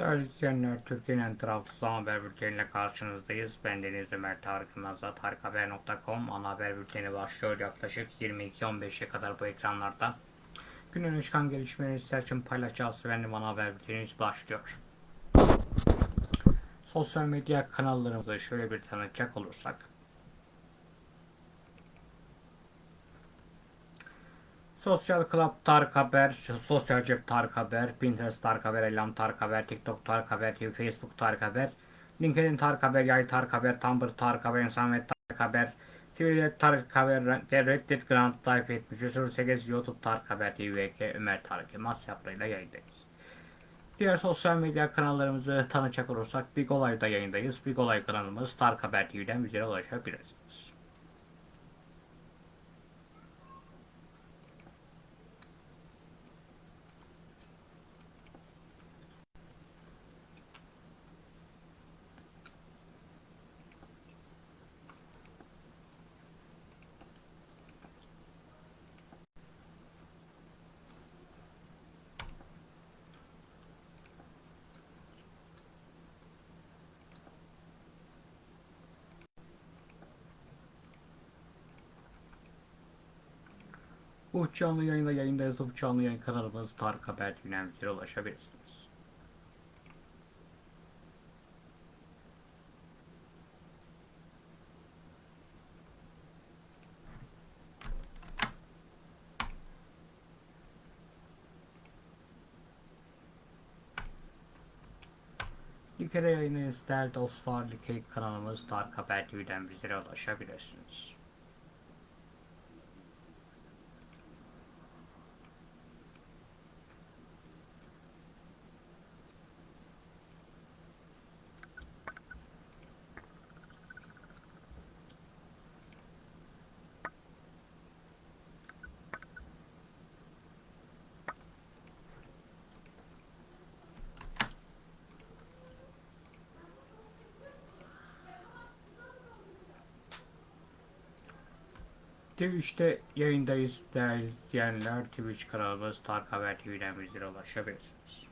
Değerli izleyenler, Türkiye'nin ana haber bülteniyle karşınızdayız. Ben Deniz Ömer Tarık Yılmaz'la tarikhaber.com ana haber bülteni başlıyor. Yaklaşık 22-15'e kadar bu ekranlarda. Günün çıkan gelişmeleri sizler için paylaşacağız. Benim ana haber bültenimiz başlıyor. Sosyal medya kanallarımızı şöyle bir tanıtacak olursak. Sosyal Club Tarık Haber, Sosyal Cep Tarık Haber, Pinterest Tarık Haber, Elam Tarık Haber, TikTok Tarık Haber, Facebook Tarık Haber, LinkedIn Tarık Haber, Yay Tarık Haber, Tumblr Tarık Haber, İnsanmet Tarık Haber, Twitter Tarık Haber, Reddit Grant Type 7308, YouTube Tarık Haber, TVK Ömer Tarık Yılmaz yaplarıyla yayındayız. Diğer sosyal medya kanallarımızı tanıcak olursak Big Olay'da yayındayız. Big Olay kanalımız Tarık Haber TV'den bizlere ulaşabilirsiniz. Bu canlı yayında yayındayız. Bu canlı yayın kanalımız Tarık Haber TV'den bizlere ulaşabilirsiniz. Like'de yayındayız değerli dostlar. Like kanalımız Tarık Haber TV'den bizlere ulaşabilirsiniz. Twitch'te yayındayız değerli izleyenler. Twitch kanalımız Tarık Haber TV'den bizlere ulaşabilirsiniz.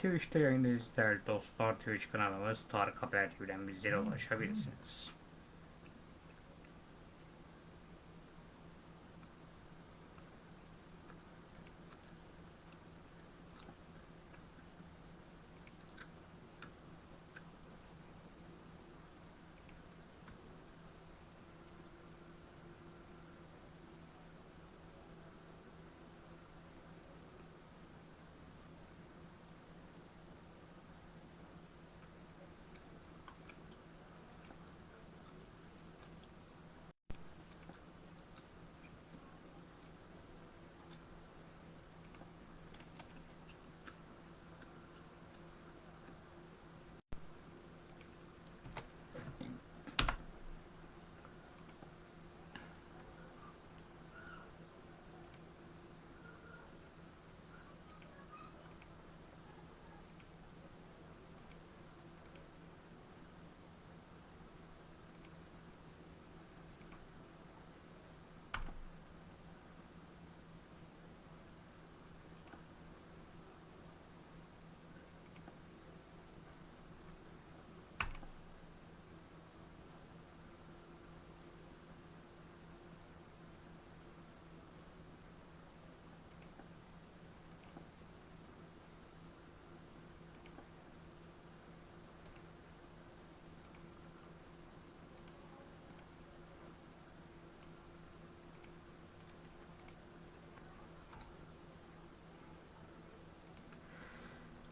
Twitch'te yayındayız değerli dostlar. Twitch kanalımız Tarık Haber TV'den bizlere ulaşabilirsiniz.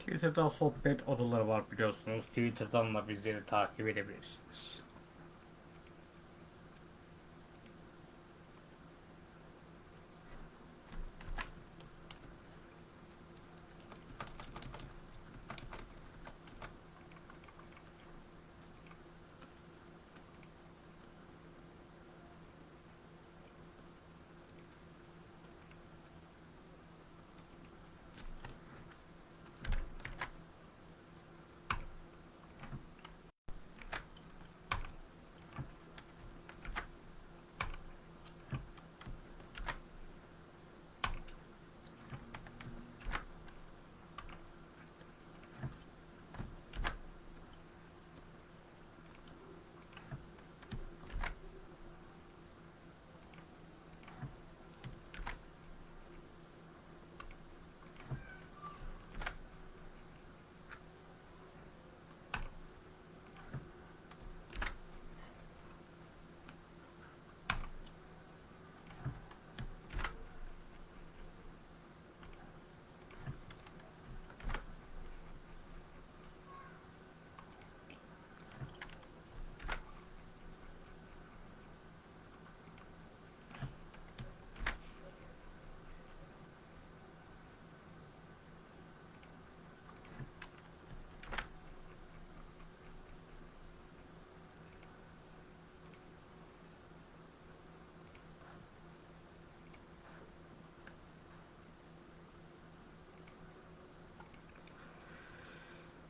Twitter'da sohbet odaları var biliyorsunuz. Twitter'dan da bizleri takip edebilirsiniz.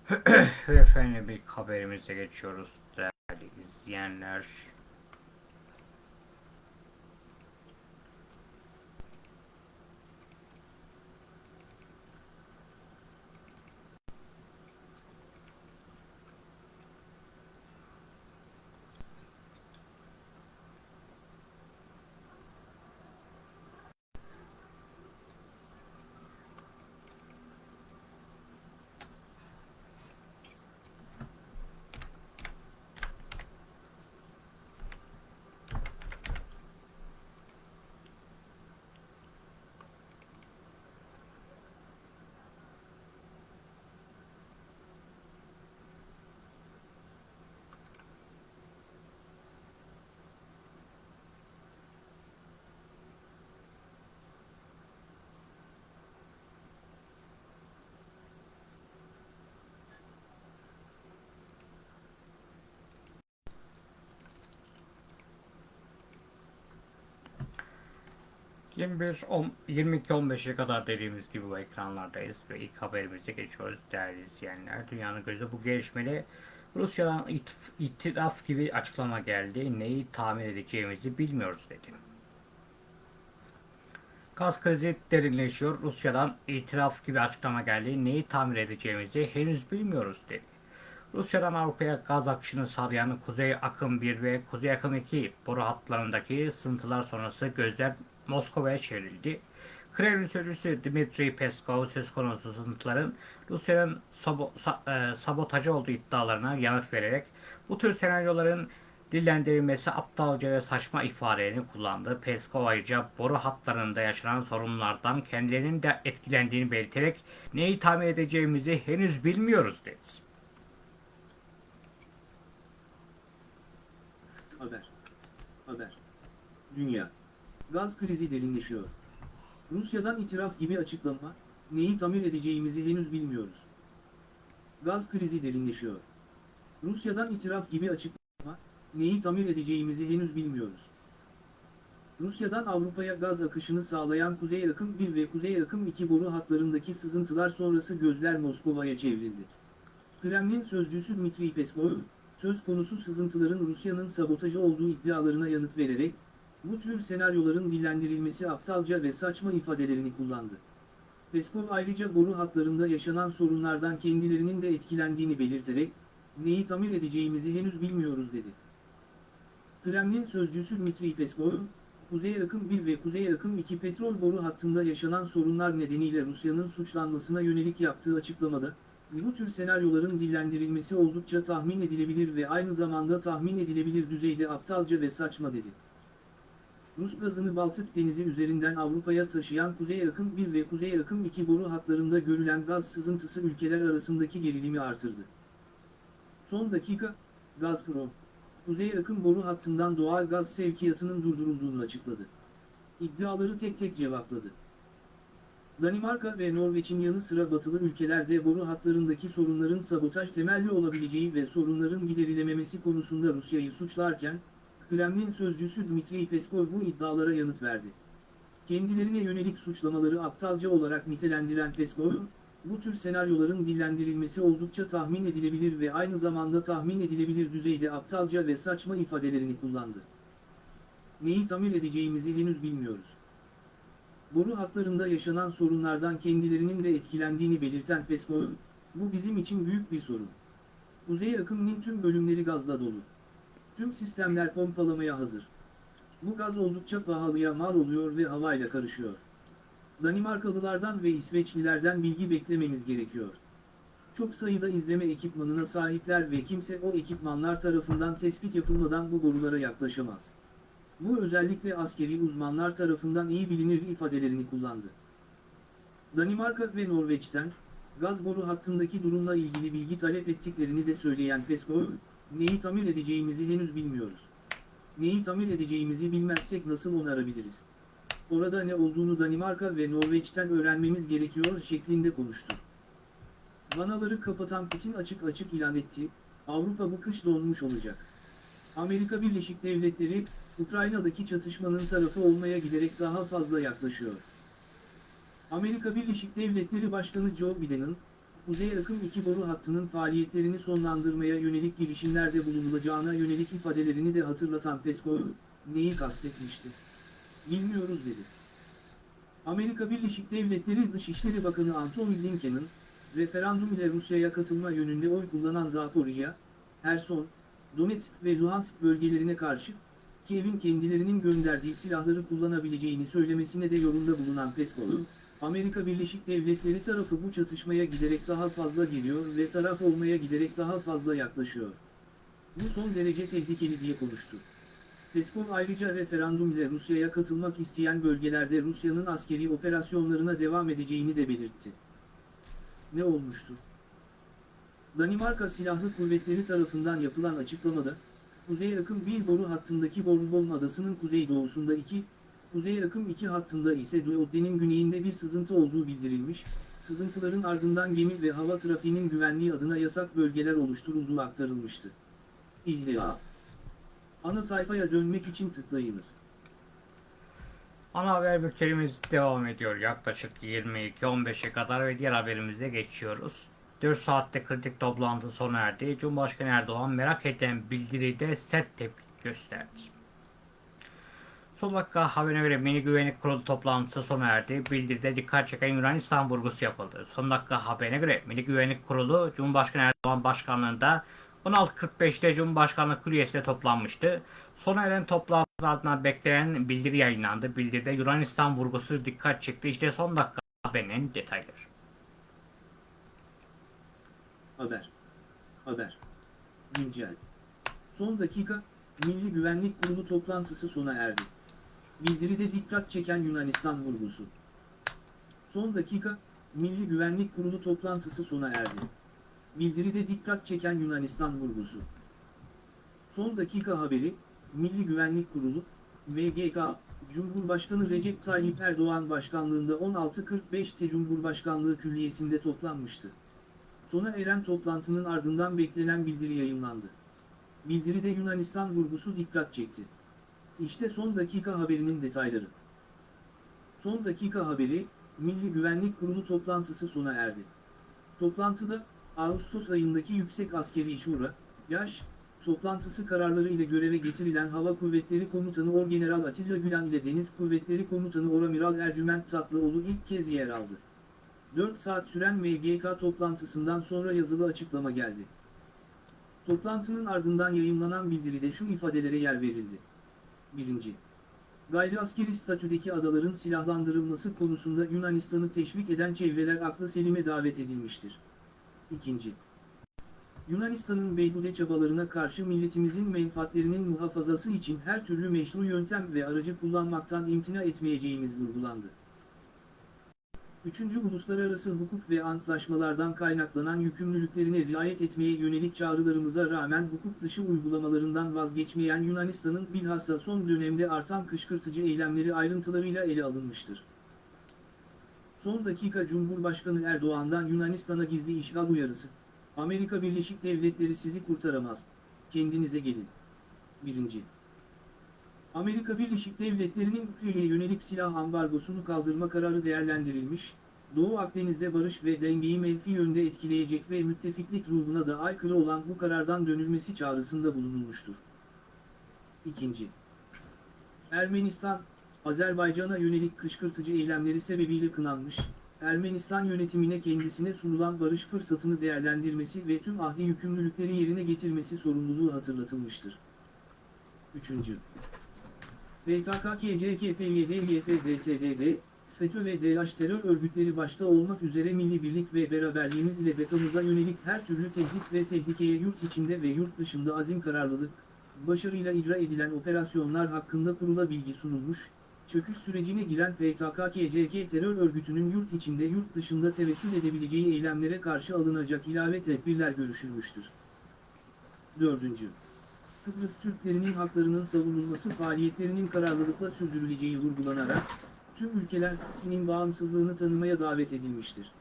Ve efendim bir haberimize geçiyoruz değerli izleyenler. ...21, 22-15'e kadar dediğimiz gibi ekranlardayız ve ilk haberimize geçiyoruz değerli izleyenler. Dünyanın gözü bu gelişmede Rusya'dan it- itiraf gibi açıklama geldi. Neyi tahmin edeceğimizi bilmiyoruz dedi. Gaz krizi derinleşiyor. Rusya'dan itiraf gibi açıklama geldi. Neyi tamir edeceğimizi henüz bilmiyoruz dedi. Rusya'dan Avrupa'ya gaz akışını sağlayan Kuzey Akım 1 ve Kuzey Akım 2 boru hatlarındaki sıntılar sonrası gözler Moskova'ya çevrildi. Kremlin sözcüsü Dmitry Peskov söz konusu sızıntıların Rusya'nın sabo- sa- e, sabotajı olduğu iddialarına yanıt vererek bu tür senaryoların dillendirilmesi aptalca ve saçma ifadelerini kullandı. Peskov ayrıca boru hatlarında yaşanan sorunlardan kendilerinin de etkilendiğini belirterek neyi tamir edeceğimizi henüz bilmiyoruz dedi. Haber. Haber. Dünya. Gaz krizi derinleşiyor. Rusya'dan itiraf gibi açıklama, neyi tamir edeceğimizi henüz bilmiyoruz. Gaz krizi derinleşiyor. Rusya'dan itiraf gibi açıklama, neyi tamir edeceğimizi henüz bilmiyoruz. Rusya'dan Avrupa'ya gaz akışını sağlayan Kuzey Akım 1 ve Kuzey Akım 2 boru hatlarındaki sızıntılar sonrası gözler Moskova'ya çevrildi. Kremlin sözcüsü Dmitry Peskov, söz konusu sızıntıların Rusya'nın sabotajı olduğu iddialarına yanıt vererek, bu tür senaryoların dillendirilmesi aptalca ve saçma ifadelerini kullandı. Peskov ayrıca boru hatlarında yaşanan sorunlardan kendilerinin de etkilendiğini belirterek, neyi tamir edeceğimizi henüz bilmiyoruz dedi. Kremlin sözcüsü Dmitry Peskov, Kuzey Akım 1 ve Kuzey Akım 2 petrol boru hattında yaşanan sorunlar nedeniyle Rusya'nın suçlanmasına yönelik yaptığı açıklamada, bu tür senaryoların dillendirilmesi oldukça tahmin edilebilir ve aynı zamanda tahmin edilebilir düzeyde aptalca ve saçma dedi. Rus gazını Baltık Denizi üzerinden Avrupa'ya taşıyan Kuzey Akım 1 ve Kuzey Akım 2 boru hatlarında görülen gaz sızıntısı ülkeler arasındaki gerilimi artırdı. Son dakika, Gazprom, Kuzey Akım boru hattından doğal gaz sevkiyatının durdurulduğunu açıkladı. İddiaları tek tek cevapladı. Danimarka ve Norveç'in yanı sıra batılı ülkelerde boru hatlarındaki sorunların sabotaj temelli olabileceği ve sorunların giderilememesi konusunda Rusya'yı suçlarken, Kremlin sözcüsü Dmitry Peskov bu iddialara yanıt verdi. Kendilerine yönelik suçlamaları aptalca olarak nitelendiren Peskov, bu tür senaryoların dillendirilmesi oldukça tahmin edilebilir ve aynı zamanda tahmin edilebilir düzeyde aptalca ve saçma ifadelerini kullandı. Neyi tamir edeceğimizi henüz bilmiyoruz. Boru hatlarında yaşanan sorunlardan kendilerinin de etkilendiğini belirten Peskov, bu bizim için büyük bir sorun. Kuzey akımının tüm bölümleri gazla dolu. Tüm sistemler pompalamaya hazır. Bu gaz oldukça pahalıya mal oluyor ve havayla karışıyor. Danimarkalılardan ve İsveçlilerden bilgi beklememiz gerekiyor. Çok sayıda izleme ekipmanına sahipler ve kimse o ekipmanlar tarafından tespit yapılmadan bu borulara yaklaşamaz. Bu özellikle askeri uzmanlar tarafından iyi bilinir ifadelerini kullandı. Danimarka ve Norveç'ten, gaz boru hattındaki durumla ilgili bilgi talep ettiklerini de söyleyen Peskov, neyi tamir edeceğimizi henüz bilmiyoruz. Neyi tamir edeceğimizi bilmezsek nasıl onarabiliriz? Orada ne olduğunu Danimarka ve Norveç'ten öğrenmemiz gerekiyor şeklinde konuştu. Vanaları kapatan Putin açık açık ilan etti, Avrupa bu kış donmuş olacak. Amerika Birleşik Devletleri, Ukrayna'daki çatışmanın tarafı olmaya giderek daha fazla yaklaşıyor. Amerika Birleşik Devletleri Başkanı Joe Biden'ın, Kuzey Akım 2 boru hattının faaliyetlerini sonlandırmaya yönelik girişimlerde bulunulacağına yönelik ifadelerini de hatırlatan Peskov, neyi kastetmişti? Bilmiyoruz dedi. Amerika Birleşik Devletleri Dışişleri Bakanı Antony Blinken'ın, referandum ile Rusya'ya katılma yönünde oy kullanan Zaporijya, Herson, Donetsk ve Luhansk bölgelerine karşı, Kiev'in kendilerinin gönderdiği silahları kullanabileceğini söylemesine de yorumda bulunan Peskov, Amerika Birleşik Devletleri tarafı bu çatışmaya giderek daha fazla geliyor ve taraf olmaya giderek daha fazla yaklaşıyor. Bu son derece tehlikeli diye konuştu. Peskov ayrıca referandum ile Rusya'ya katılmak isteyen bölgelerde Rusya'nın askeri operasyonlarına devam edeceğini de belirtti. Ne olmuştu? Danimarka Silahlı Kuvvetleri tarafından yapılan açıklamada, Kuzey Akım 1 boru hattındaki Bornholm adasının kuzeydoğusunda 2, Kuzey Akım 2 hattında ise Duodde'nin güneyinde bir sızıntı olduğu bildirilmiş, sızıntıların ardından gemi ve hava trafiğinin güvenliği adına yasak bölgeler oluşturulduğu aktarılmıştı. İlla. Ana sayfaya dönmek için tıklayınız. Ana haber bültenimiz devam ediyor. Yaklaşık 22-15'e kadar ve diğer haberimize geçiyoruz. 4 saatte kritik toplantı sona erdi. Cumhurbaşkanı Erdoğan merak edilen bildiride sert tepki gösterdi. Son dakika haberine göre Milli Güvenlik Kurulu toplantısı sona erdi. Bildiride dikkat çeken Yunanistan vurgusu yapıldı. Son dakika haberine göre Milli Güvenlik Kurulu Cumhurbaşkanı Erdoğan başkanlığında 16.45'te Cumhurbaşkanlığı Külliyesi'nde toplanmıştı. Sona eren toplantının ardından beklenen bildiri yayınlandı. Bildiride Yunanistan vurgusu dikkat çekti. İşte son dakika haberinin detayları. Haber. Haber. Güncel. Son dakika, Milli Güvenlik Kurulu toplantısı sona erdi. Bildiride dikkat çeken Yunanistan vurgusu. Son dakika, Milli Güvenlik Kurulu toplantısı sona erdi. Bildiride dikkat çeken Yunanistan vurgusu. Son dakika haberi, Milli Güvenlik Kurulu, MGK, Cumhurbaşkanı Recep Tayyip Erdoğan başkanlığında 16.45'te Cumhurbaşkanlığı Külliyesi'nde toplanmıştı. Sona eren toplantının ardından beklenen bildiri yayınlandı. Bildiride Yunanistan vurgusu dikkat çekti. İşte son dakika haberinin detayları. Son dakika haberi, Milli Güvenlik Kurulu toplantısı sona erdi. Toplantıda, Ağustos ayındaki Yüksek Askeri Şura, yaş, toplantısı kararları ile göreve getirilen Hava Kuvvetleri Komutanı Orgeneral Atilla Gülen ile Deniz Kuvvetleri Komutanı Oramiral Ercüment Tatlıoğlu ilk kez yer aldı. 4 saat süren MGK toplantısından sonra yazılı açıklama geldi. Toplantının ardından yayımlanan bildiride şu ifadelere yer verildi. 1. Gayri askeri statüdeki adaların silahlandırılması konusunda Yunanistan'ı teşvik eden çevreler aklı selime davet edilmiştir. 2. Yunanistan'ın beyhude çabalarına karşı milletimizin menfaatlerinin muhafazası için her türlü meşru yöntem ve aracı kullanmaktan imtina etmeyeceğimiz vurgulandı. Üçüncü uluslararası hukuk ve antlaşmalardan kaynaklanan yükümlülüklerine riayet etmeye yönelik çağrılarımıza rağmen hukuk dışı uygulamalarından vazgeçmeyen Yunanistan'ın bilhassa son dönemde artan kışkırtıcı eylemleri ayrıntılarıyla ele alınmıştır. Son dakika Cumhurbaşkanı Erdoğan'dan Yunanistan'a gizli işgal uyarısı. Amerika Birleşik Devletleri sizi kurtaramaz. Kendinize gelin. 1. Amerika Birleşik Devletleri'nin Ülke'ye yönelik silah ambargosunu kaldırma kararı değerlendirilmiş, Doğu Akdeniz'de barış ve dengeyi menfi yönde etkileyecek ve müttefiklik ruhuna da aykırı olan bu karardan dönülmesi çağrısında bulunulmuştur. 2. Ermenistan, Azerbaycan'a yönelik kışkırtıcı eylemleri sebebiyle kınanmış, Ermenistan yönetimine kendisine sunulan barış fırsatını değerlendirmesi ve tüm ahdi yükümlülükleri yerine getirmesi sorumluluğu hatırlatılmıştır. 3. PKK, KCK, PYD, YP, DSDD, FETÖ ve DH terör örgütleri başta olmak üzere milli birlik ve beraberliğimiz ile bekamıza yönelik her türlü tehdit ve tehlikeye yurt içinde ve yurt dışında azim kararlılık, başarıyla icra edilen operasyonlar hakkında kurula bilgi sunulmuş, çöküş sürecine giren PKK, KCK terör örgütünün yurt içinde yurt dışında tevessül edebileceği eylemlere karşı alınacak ilave tedbirler görüşülmüştür. 4. Kıbrıs Türklerinin haklarının savunulması faaliyetlerinin kararlılıkla sürdürüleceği vurgulanarak, tüm ülkeler bağımsızlığını tanımaya davet edilmiştir.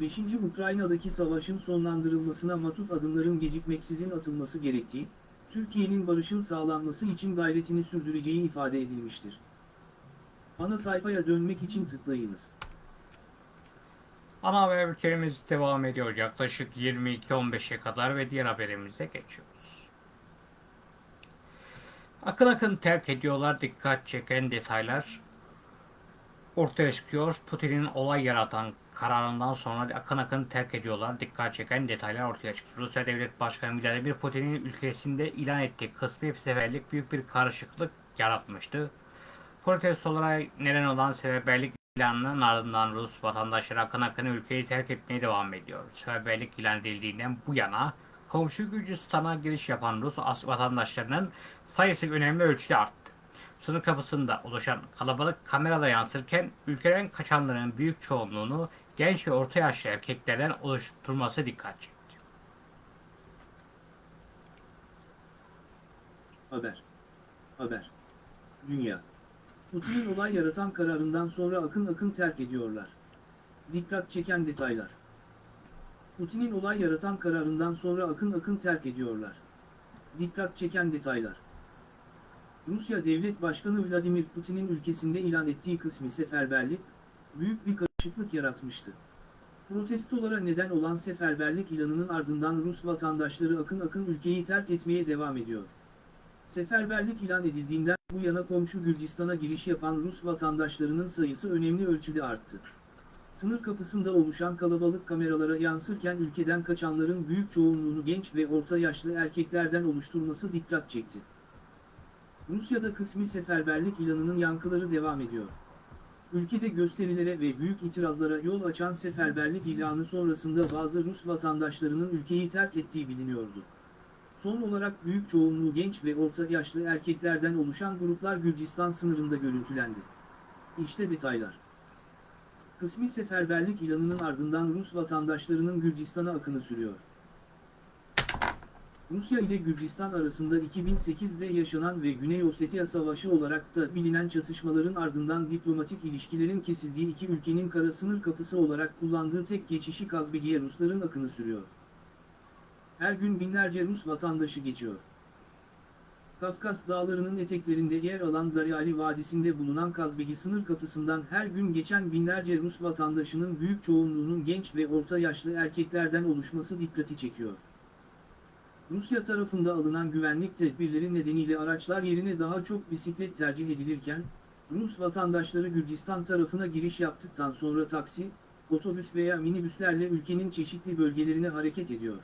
5. Ukrayna'daki savaşın sonlandırılmasına matuf adımların gecikmeksizin atılması gerektiği, Türkiye'nin barışın sağlanması için gayretini sürdüreceği ifade edilmiştir. Ana sayfaya dönmek için tıklayınız. Ana haber bültenimiz devam ediyor. Yaklaşık 22.15'e kadar ve diğer haberimize geçiyoruz. Akın akın terk ediyorlar dikkat çeken detaylar ortaya çıkıyor. Putin'in olay yaratan kararından sonra akın akın terk ediyorlar. Dikkat çeken detaylar ortaya çıktı. Rusya Devlet Başkanı Vladimir Putin'in ülkesinde ilan ettiği kısmi seferlik büyük bir karışıklık yaratmıştı. Protestolara neden olan seferberlik ilanının ardından Rus vatandaşları akın akın ülkeyi terk etmeye devam ediyor. Seferberlik ilan edildiğinden bu yana komşu Gürcistan'a giriş yapan Rus vatandaşlarının sayısı önemli ölçüde arttı. Sınır kapısında oluşan kalabalık kamerada yansırken ülkeden kaçanların büyük çoğunluğunu genç ve orta yaşlı erkeklerden oluşturması dikkat çekti. Haber. Haber. Dünya. Putin'in olay yaratan kararından sonra akın akın terk ediyorlar. Dikkat çeken detaylar. Putin'in olay yaratan kararından sonra akın akın terk ediyorlar. Dikkat çeken detaylar. Rusya Devlet Başkanı Vladimir Putin'in ülkesinde ilan ettiği kısmi seferberlik, büyük bir karışıklık yaratmıştı. Protestolara neden olan seferberlik ilanının ardından Rus vatandaşları akın akın ülkeyi terk etmeye devam ediyor. Seferberlik ilan edildiğinden bu yana komşu Gürcistan'a giriş yapan Rus vatandaşlarının sayısı önemli ölçüde arttı. Sınır kapısında oluşan kalabalık kameralara yansırken ülkeden kaçanların büyük çoğunluğunu genç ve orta yaşlı erkeklerden oluşturması dikkat çekti. Rusya'da kısmi seferberlik ilanının yankıları devam ediyor. Ülkede gösterilere ve büyük itirazlara yol açan seferberlik ilanı sonrasında bazı Rus vatandaşlarının ülkeyi terk ettiği biliniyordu. Son olarak büyük çoğunluğu genç ve orta yaşlı erkeklerden oluşan gruplar Gürcistan sınırında görüntülendi. İşte detaylar. Kısmi seferberlik ilanının ardından Rus vatandaşlarının Gürcistan'a akını sürüyor. Rusya ile Gürcistan arasında 2008'de yaşanan ve Güney Ossetya Savaşı olarak da bilinen çatışmaların ardından diplomatik ilişkilerin kesildiği iki ülkenin kara sınır kapısı olarak kullandığı tek geçişi Kazbegi'ye Rusların akını sürüyor. Her gün binlerce Rus vatandaşı geçiyor. Kafkas dağlarının eteklerinde yer alan Daryali Vadisi'nde bulunan Kazbegi sınır kapısından her gün geçen binlerce Rus vatandaşının büyük çoğunluğunun genç ve orta yaşlı erkeklerden oluşması dikkati çekiyor. Rusya tarafında alınan güvenlik tedbirleri nedeniyle araçlar yerine daha çok bisiklet tercih edilirken, Rus vatandaşları Gürcistan tarafına giriş yaptıktan sonra taksi, otobüs veya minibüslerle ülkenin çeşitli bölgelerine hareket ediyor.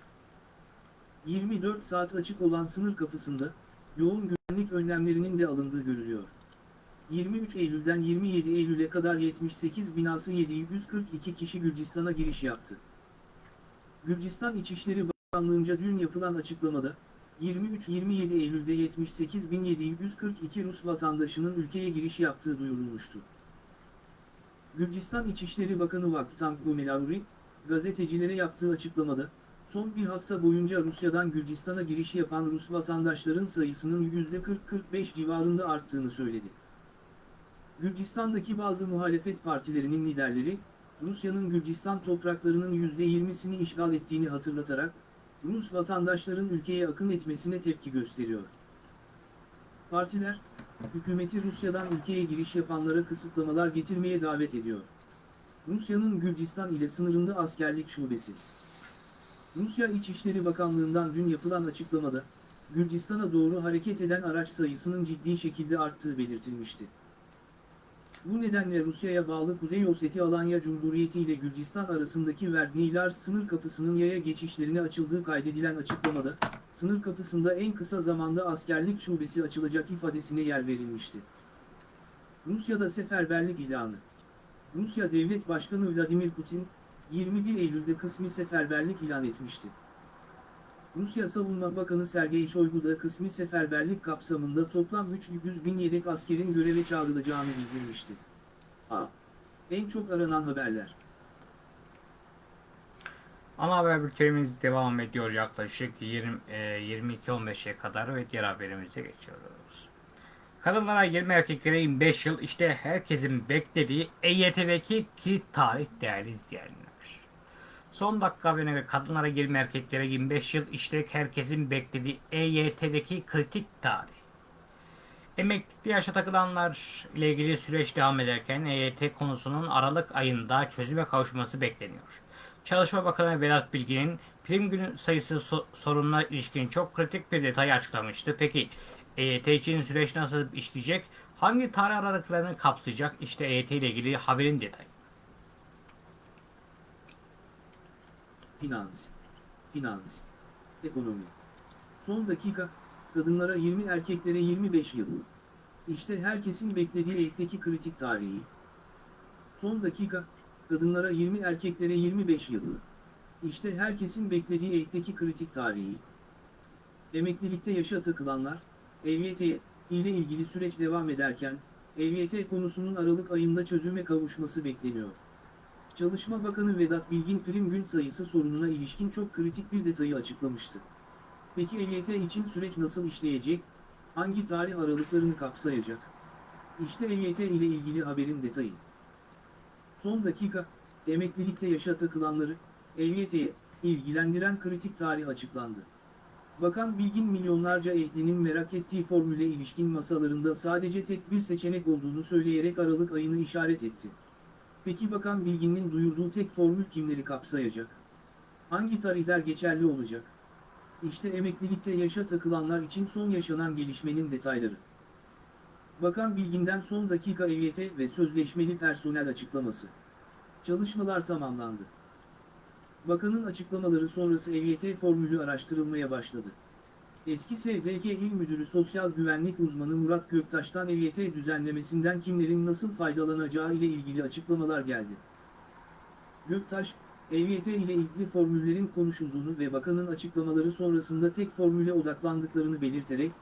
24 saat açık olan sınır kapısında, yoğun güvenlik önlemlerinin de alındığı görülüyor. 23 Eylül'den 27 Eylül'e kadar 78 binası 742 kişi Gürcistan'a giriş yaptı. Gürcistan İçişleri Bakanlığı'nca dün yapılan açıklamada, 23-27 Eylül'de 78.742 Rus vatandaşının ülkeye giriş yaptığı duyurulmuştu. Gürcistan İçişleri Bakanı Vaktan Gumelavri, gazetecilere yaptığı açıklamada, son bir hafta boyunca Rusya'dan Gürcistan'a giriş yapan Rus vatandaşların sayısının %40-45 civarında arttığını söyledi. Gürcistan'daki bazı muhalefet partilerinin liderleri, Rusya'nın Gürcistan topraklarının %20'sini işgal ettiğini hatırlatarak, Rus vatandaşların ülkeye akın etmesine tepki gösteriyor. Partiler, hükümeti Rusya'dan ülkeye giriş yapanlara kısıtlamalar getirmeye davet ediyor. Rusya'nın Gürcistan ile sınırında askerlik şubesi. Rusya İçişleri Bakanlığı'ndan dün yapılan açıklamada, Gürcistan'a doğru hareket eden araç sayısının ciddi şekilde arttığı belirtilmişti. Bu nedenle Rusya'ya bağlı Kuzey Ossetya Alanya Cumhuriyeti ile Gürcistan arasındaki Verdnilar sınır kapısının yaya geçişlerine açıldığı kaydedilen açıklamada, sınır kapısında en kısa zamanda askerlik şubesi açılacak ifadesine yer verilmişti. Rusya'da seferberlik ilanı Rusya Devlet Başkanı Vladimir Putin, 21 Eylül'de kısmi seferberlik ilan etmişti. Rusya Savunma Bakanı Sergey Shoigu da kısmi seferberlik kapsamında toplam 300 bin yedek askerin göreve çağrılacağını bildirmişti. A. En çok aranan haberler. Ana haber bültenimiz devam ediyor yaklaşık 20, e, 22-15'e kadar ve diğer haberimize geçiyoruz. Kadınlara 20 erkeklere 25 yıl işte herkesin beklediği EYT'deki kilit tarih değerli izleyenler. Son dakika haberine kadınlara 20 erkeklere 25 yıl işte herkesin beklediği EYT'deki kritik tarih. Emeklilikte yaşa takılanlar ile ilgili süreç devam ederken EYT konusunun Aralık ayında çözüme kavuşması bekleniyor. Çalışma Bakanı Vedat Bilgin'in prim günü sayısı so- sorununa ilişkin çok kritik bir detay açıklamıştı. Peki EYT için süreç nasıl işleyecek? Hangi tarih aralıklarını kapsayacak? İşte EYT ile ilgili haberin detayı. Finans. Finans. Ekonomi. Son dakika, kadınlara 20 erkeklere 25 yıl. İşte herkesin beklediği ekteki kritik tarihi. Son dakika, kadınlara 20 erkeklere 25 yıl. İşte herkesin beklediği ekteki kritik tarihi. Emeklilikte yaşa takılanlar, EYT ile ilgili süreç devam ederken, EYT konusunun Aralık ayında çözüme kavuşması bekleniyor. Çalışma Bakanı Vedat Bilgin prim gün sayısı sorununa ilişkin çok kritik bir detayı açıklamıştı. Peki EYT için süreç nasıl işleyecek? Hangi tarih aralıklarını kapsayacak? İşte EYT ile ilgili haberin detayı. Son dakika, emeklilikte yaşa takılanları, EYT'ye ilgilendiren kritik tarih açıklandı. Bakan Bilgin milyonlarca ehlinin merak ettiği formüle ilişkin masalarında sadece tek bir seçenek olduğunu söyleyerek Aralık ayını işaret etti. Peki Bakan Bilgin'in duyurduğu tek formül kimleri kapsayacak? Hangi tarihler geçerli olacak? İşte emeklilikte yaşa takılanlar için son yaşanan gelişmenin detayları. Bakan Bilgin'den son dakika EYT ve sözleşmeli personel açıklaması. Çalışmalar tamamlandı. Bakanın açıklamaları sonrası EYT formülü araştırılmaya başladı. Eski SGK İl Müdürü Sosyal Güvenlik Uzmanı Murat Göktaş'tan EYT düzenlemesinden kimlerin nasıl faydalanacağı ile ilgili açıklamalar geldi. Göktaş, EYT ile ilgili formüllerin konuşulduğunu ve bakanın açıklamaları sonrasında tek formüle odaklandıklarını belirterek,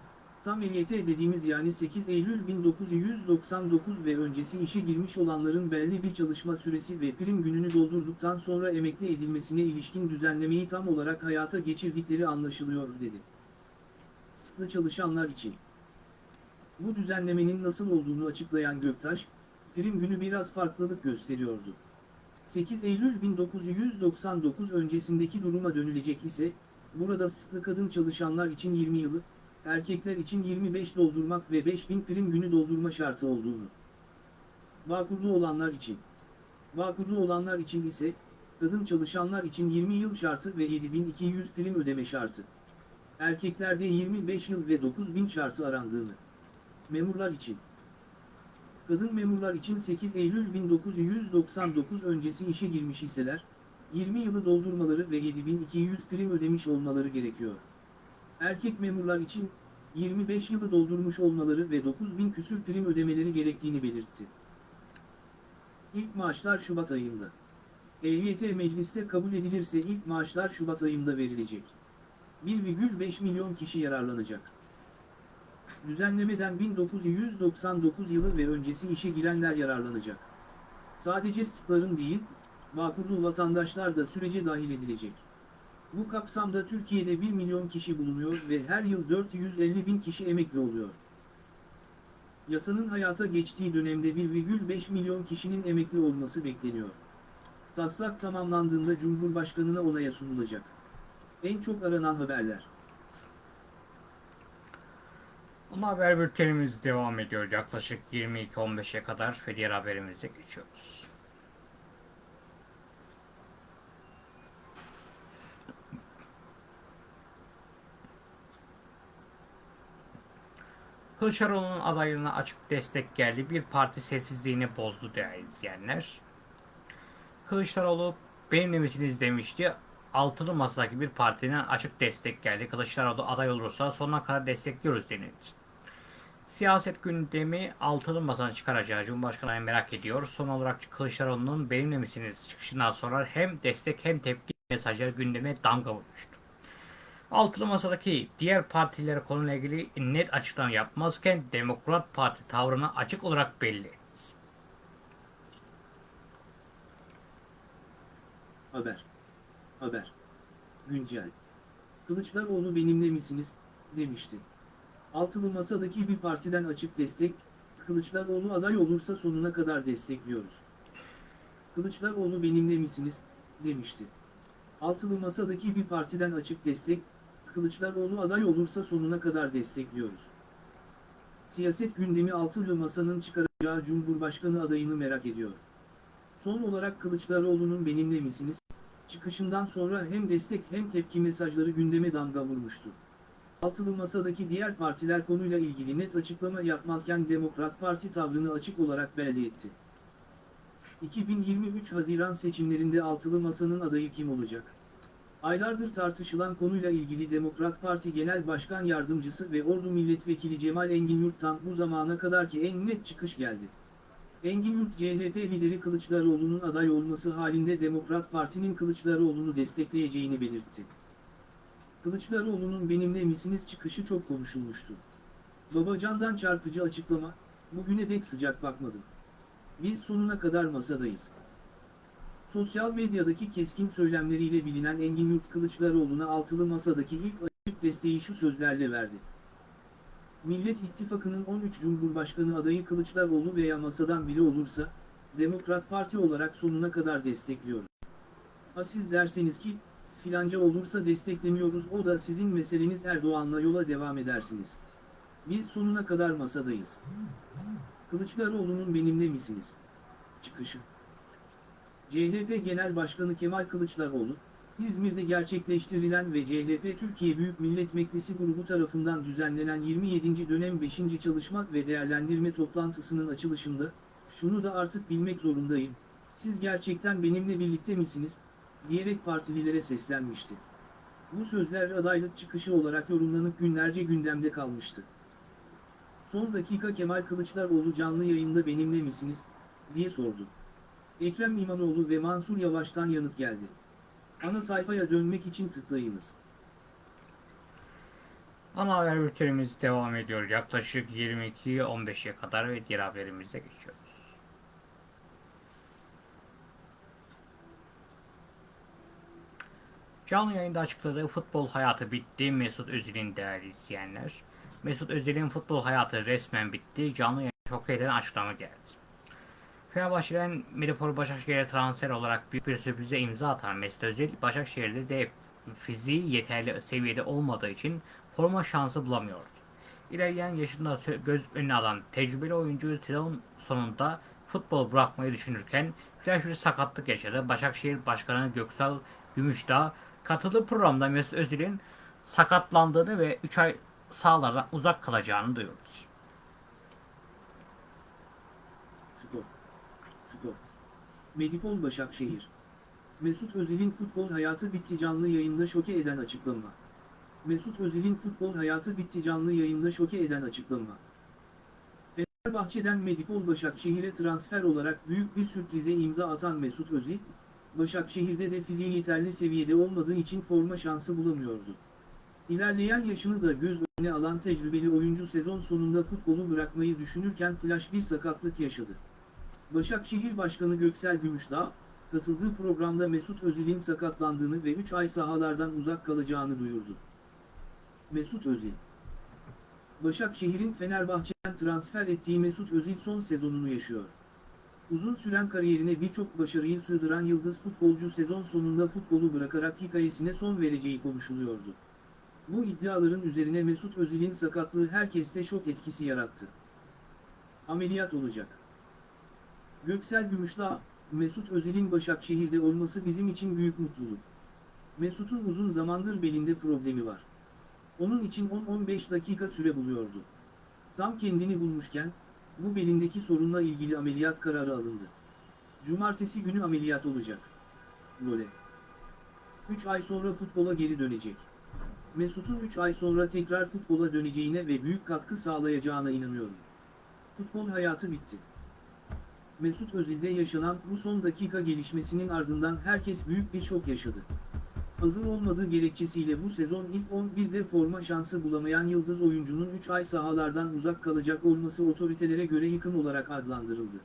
tam EYT dediğimiz yani 8 Eylül 1999 ve öncesi işe girmiş olanların belli bir çalışma süresi ve prim gününü doldurduktan sonra emekli edilmesine ilişkin düzenlemeyi tam olarak hayata geçirdikleri anlaşılıyor dedi. Sıklı çalışanlar için. Bu düzenlemenin nasıl olduğunu açıklayan Göktaş, prim günü biraz farklılık gösteriyordu. 8 Eylül 1999 öncesindeki duruma dönülecek ise, burada sıklı kadın çalışanlar için 20 yılı, erkekler için 25 doldurmak ve 5000 prim günü doldurma şartı olduğunu. Bağkurlu olanlar için. Bağkurlu olanlar için ise, kadın çalışanlar için 20 yıl şartı ve 7200 prim ödeme şartı. Erkeklerde 25 yıl ve 9000 şartı arandığını. Memurlar için. Kadın memurlar için 8 Eylül 1999 öncesi işe girmiş iseler, 20 yılı doldurmaları ve 7200 prim ödemiş olmaları gerekiyor. Erkek memurlar için 25 yılı doldurmuş olmaları ve 9000 küsür prim ödemeleri gerektiğini belirtti. İlk maaşlar Şubat ayında. EYT mecliste kabul edilirse ilk maaşlar Şubat ayında verilecek. 1,5 milyon kişi yararlanacak. Düzenlemeden 1999 yılı ve öncesi işe girenler yararlanacak. Sadece sıkların değil, Bağkurlu vatandaşlar da sürece dahil edilecek. Bu kapsamda Türkiye'de 1 milyon kişi bulunuyor ve her yıl 450 bin kişi emekli oluyor. Yasanın hayata geçtiği dönemde 1,5 milyon kişinin emekli olması bekleniyor. Taslak tamamlandığında Cumhurbaşkanına onaya sunulacak. En çok aranan haberler. Ama haber bültenimiz devam ediyor. Yaklaşık 22-15'e kadar ve diğer haberimize geçiyoruz. Kılıçdaroğlu'nun adaylığına açık destek geldi. Bir parti sessizliğini bozdu değerli izleyenler. Kılıçdaroğlu benimle misiniz demişti. Altılı masadaki bir partinin açık destek geldi. Kılıçdaroğlu aday olursa sonuna kadar destekliyoruz denildi. Siyaset gündemi altılı masanın çıkaracağı Cumhurbaşkanı merak ediyor. Son olarak Kılıçdaroğlu'nun benimle misiniz çıkışından sonra hem destek hem tepki mesajları gündeme damga vurmuştu. Altılı masadaki diğer partilere konuyla ilgili net açıklama yapmazken Demokrat Parti tavrını açık olarak belli. Haber. Haber. Güncel. Kılıçdaroğlu benimle misiniz, demişti. Altılı masadaki bir partiden açık destek, Kılıçdaroğlu aday olursa sonuna kadar destekliyoruz. Kılıçdaroğlu benimle misiniz, demişti. Altılı masadaki bir partiden açık destek, Kılıçdaroğlu aday olursa sonuna kadar destekliyoruz. Siyaset gündemi altılı masanın çıkaracağı Cumhurbaşkanı adayını merak ediyor. Son olarak Kılıçdaroğlu'nun benimle misiniz? Çıkışından sonra hem destek hem tepki mesajları gündeme damga vurmuştu. Altılı masadaki diğer partiler konuyla ilgili net açıklama yapmazken Demokrat Parti tavrını açık olarak belli etti. 2023 Haziran seçimlerinde altılı masanın adayı kim olacak? Aylardır tartışılan konuyla ilgili Demokrat Parti Genel Başkan Yardımcısı ve Ordu Milletvekili Cemal Engin Yurt'tan bu zamana kadarki en net çıkış geldi. Engin Yurt CHP lideri Kılıçdaroğlu'nun aday olması halinde Demokrat Parti'nin Kılıçdaroğlu'nu destekleyeceğini belirtti. Kılıçdaroğlu'nun benimle misiniz çıkışı çok konuşulmuştu. Babacan'dan çarpıcı açıklama, bugüne dek sıcak bakmadım. Biz sonuna kadar masadayız. Sosyal medyadaki keskin söylemleriyle bilinen Engin Yurt Kılıçdaroğlu'na altılı masadaki ilk açık desteği şu sözlerle verdi. Millet İttifakı'nın 13 Cumhurbaşkanı adayı Kılıçdaroğlu veya masadan biri olursa, Demokrat Parti olarak sonuna kadar destekliyoruz. Ha siz derseniz ki, filanca olursa desteklemiyoruz o da sizin meseleniz Erdoğan'la yola devam edersiniz. Biz sonuna kadar masadayız. Kılıçdaroğlu'nun benimle misiniz? Çıkışı. CHP Genel Başkanı Kemal Kılıçdaroğlu, İzmir'de gerçekleştirilen ve CHP Türkiye Büyük Millet Meclisi grubu tarafından düzenlenen 27. dönem 5. çalışma ve değerlendirme toplantısının açılışında, şunu da artık bilmek zorundayım, siz gerçekten benimle birlikte misiniz, diyerek partililere seslenmişti. Bu sözler adaylık çıkışı olarak yorumlanıp günlerce gündemde kalmıştı. Son dakika Kemal Kılıçdaroğlu canlı yayında benimle misiniz, diye sordu. Ekrem İmamoğlu ve Mansur Yavaş'tan yanıt geldi. Ana sayfaya dönmek için tıklayınız. Ana haber bültenimiz devam ediyor. Yaklaşık 22-15'e kadar ve diğer haberimize geçiyoruz. Canlı yayında açıkladığı futbol hayatı bitti Mesut Özil'in değerli izleyenler. Mesut Özil'in futbol hayatı resmen bitti. Canlı yayında çok eden açıklama geldi. Fenerbahçe'den Medipol Başakşehir'e transfer olarak büyük bir sürprize imza atan Mesut Özil, Başakşehir'de de fiziği yeterli seviyede olmadığı için forma şansı bulamıyordu. İlerleyen yaşında göz önüne alan tecrübeli oyuncu sezon sonunda futbol bırakmayı düşünürken flash bir sakatlık yaşadı. Başakşehir Başkanı Göksal Gümüşdağ katıldığı programda Mesut Özil'in sakatlandığını ve 3 ay sahalardan uzak kalacağını duyurdu. Spor. Spor. Medipol Başakşehir. Mesut Özil'in futbol hayatı bitti canlı yayında şoke eden açıklama. Mesut Özil'in futbol hayatı bitti canlı yayında şoke eden açıklama. Fenerbahçe'den Medipol Başakşehir'e transfer olarak büyük bir sürprize imza atan Mesut Özil, Başakşehir'de de fiziği yeterli seviyede olmadığı için forma şansı bulamıyordu. İlerleyen yaşını da göz önüne alan tecrübeli oyuncu sezon sonunda futbolu bırakmayı düşünürken flash bir sakatlık yaşadı. Başakşehir Başkanı Göksel Gümüşdağ, katıldığı programda Mesut Özil'in sakatlandığını ve 3 ay sahalardan uzak kalacağını duyurdu. Mesut Özil Başakşehir'in Fenerbahçe'den transfer ettiği Mesut Özil son sezonunu yaşıyor. Uzun süren kariyerine birçok başarıyı sığdıran yıldız futbolcu sezon sonunda futbolu bırakarak hikayesine son vereceği konuşuluyordu. Bu iddiaların üzerine Mesut Özil'in sakatlığı herkeste şok etkisi yarattı. Ameliyat olacak. Göksel Gümüşdağ, Mesut Özil'in Başakşehir'de olması bizim için büyük mutluluk. Mesut'un uzun zamandır belinde problemi var. Onun için 10-15 dakika süre buluyordu. Tam kendini bulmuşken, bu belindeki sorunla ilgili ameliyat kararı alındı. Cumartesi günü ameliyat olacak. Role. 3 ay sonra futbola geri dönecek. Mesut'un 3 ay sonra tekrar futbola döneceğine ve büyük katkı sağlayacağına inanıyorum. Futbol hayatı bitti. Mesut Özil'de yaşanan bu son dakika gelişmesinin ardından herkes büyük bir şok yaşadı. Hazır olmadığı gerekçesiyle bu sezon ilk 11'de forma şansı bulamayan yıldız oyuncunun 3 ay sahalardan uzak kalacak olması otoritelere göre yıkım olarak adlandırıldı.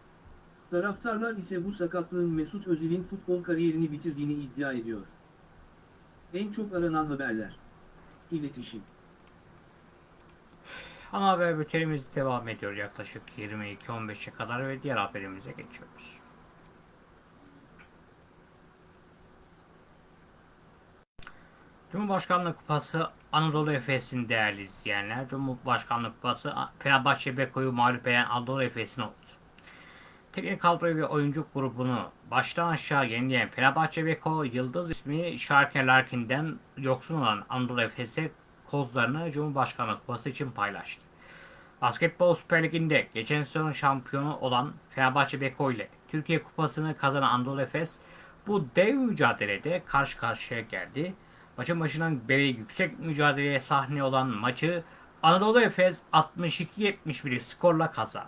Taraftarlar ise bu sakatlığın Mesut Özil'in futbol kariyerini bitirdiğini iddia ediyor. En çok aranan haberler. İletişim. Ana haber bültenimiz devam ediyor yaklaşık 22-15'e kadar ve diğer haberimize geçiyoruz. Cumhurbaşkanlığı Kupası Anadolu Efes'in değerli izleyenler. Cumhurbaşkanlığı Kupası Fenerbahçe Beko'yu mağlup eden Anadolu Efes'in oldu. Teknik kadroyu ve oyuncu grubunu baştan aşağı yenileyen Fenerbahçe Beko Yıldız ismi Şarker Larkin'den yoksun olan Anadolu Efes'e kozlarını Cumhurbaşkanlığı Kupası için paylaştı. Basketbol Süper Ligi'nde geçen sezon şampiyonu olan Fenerbahçe Beko ile Türkiye Kupası'nı kazanan Anadolu Efes bu dev mücadelede karşı karşıya geldi. Maçın başından beri yüksek mücadeleye sahne olan maçı Anadolu Efes 62-71 skorla kazandı.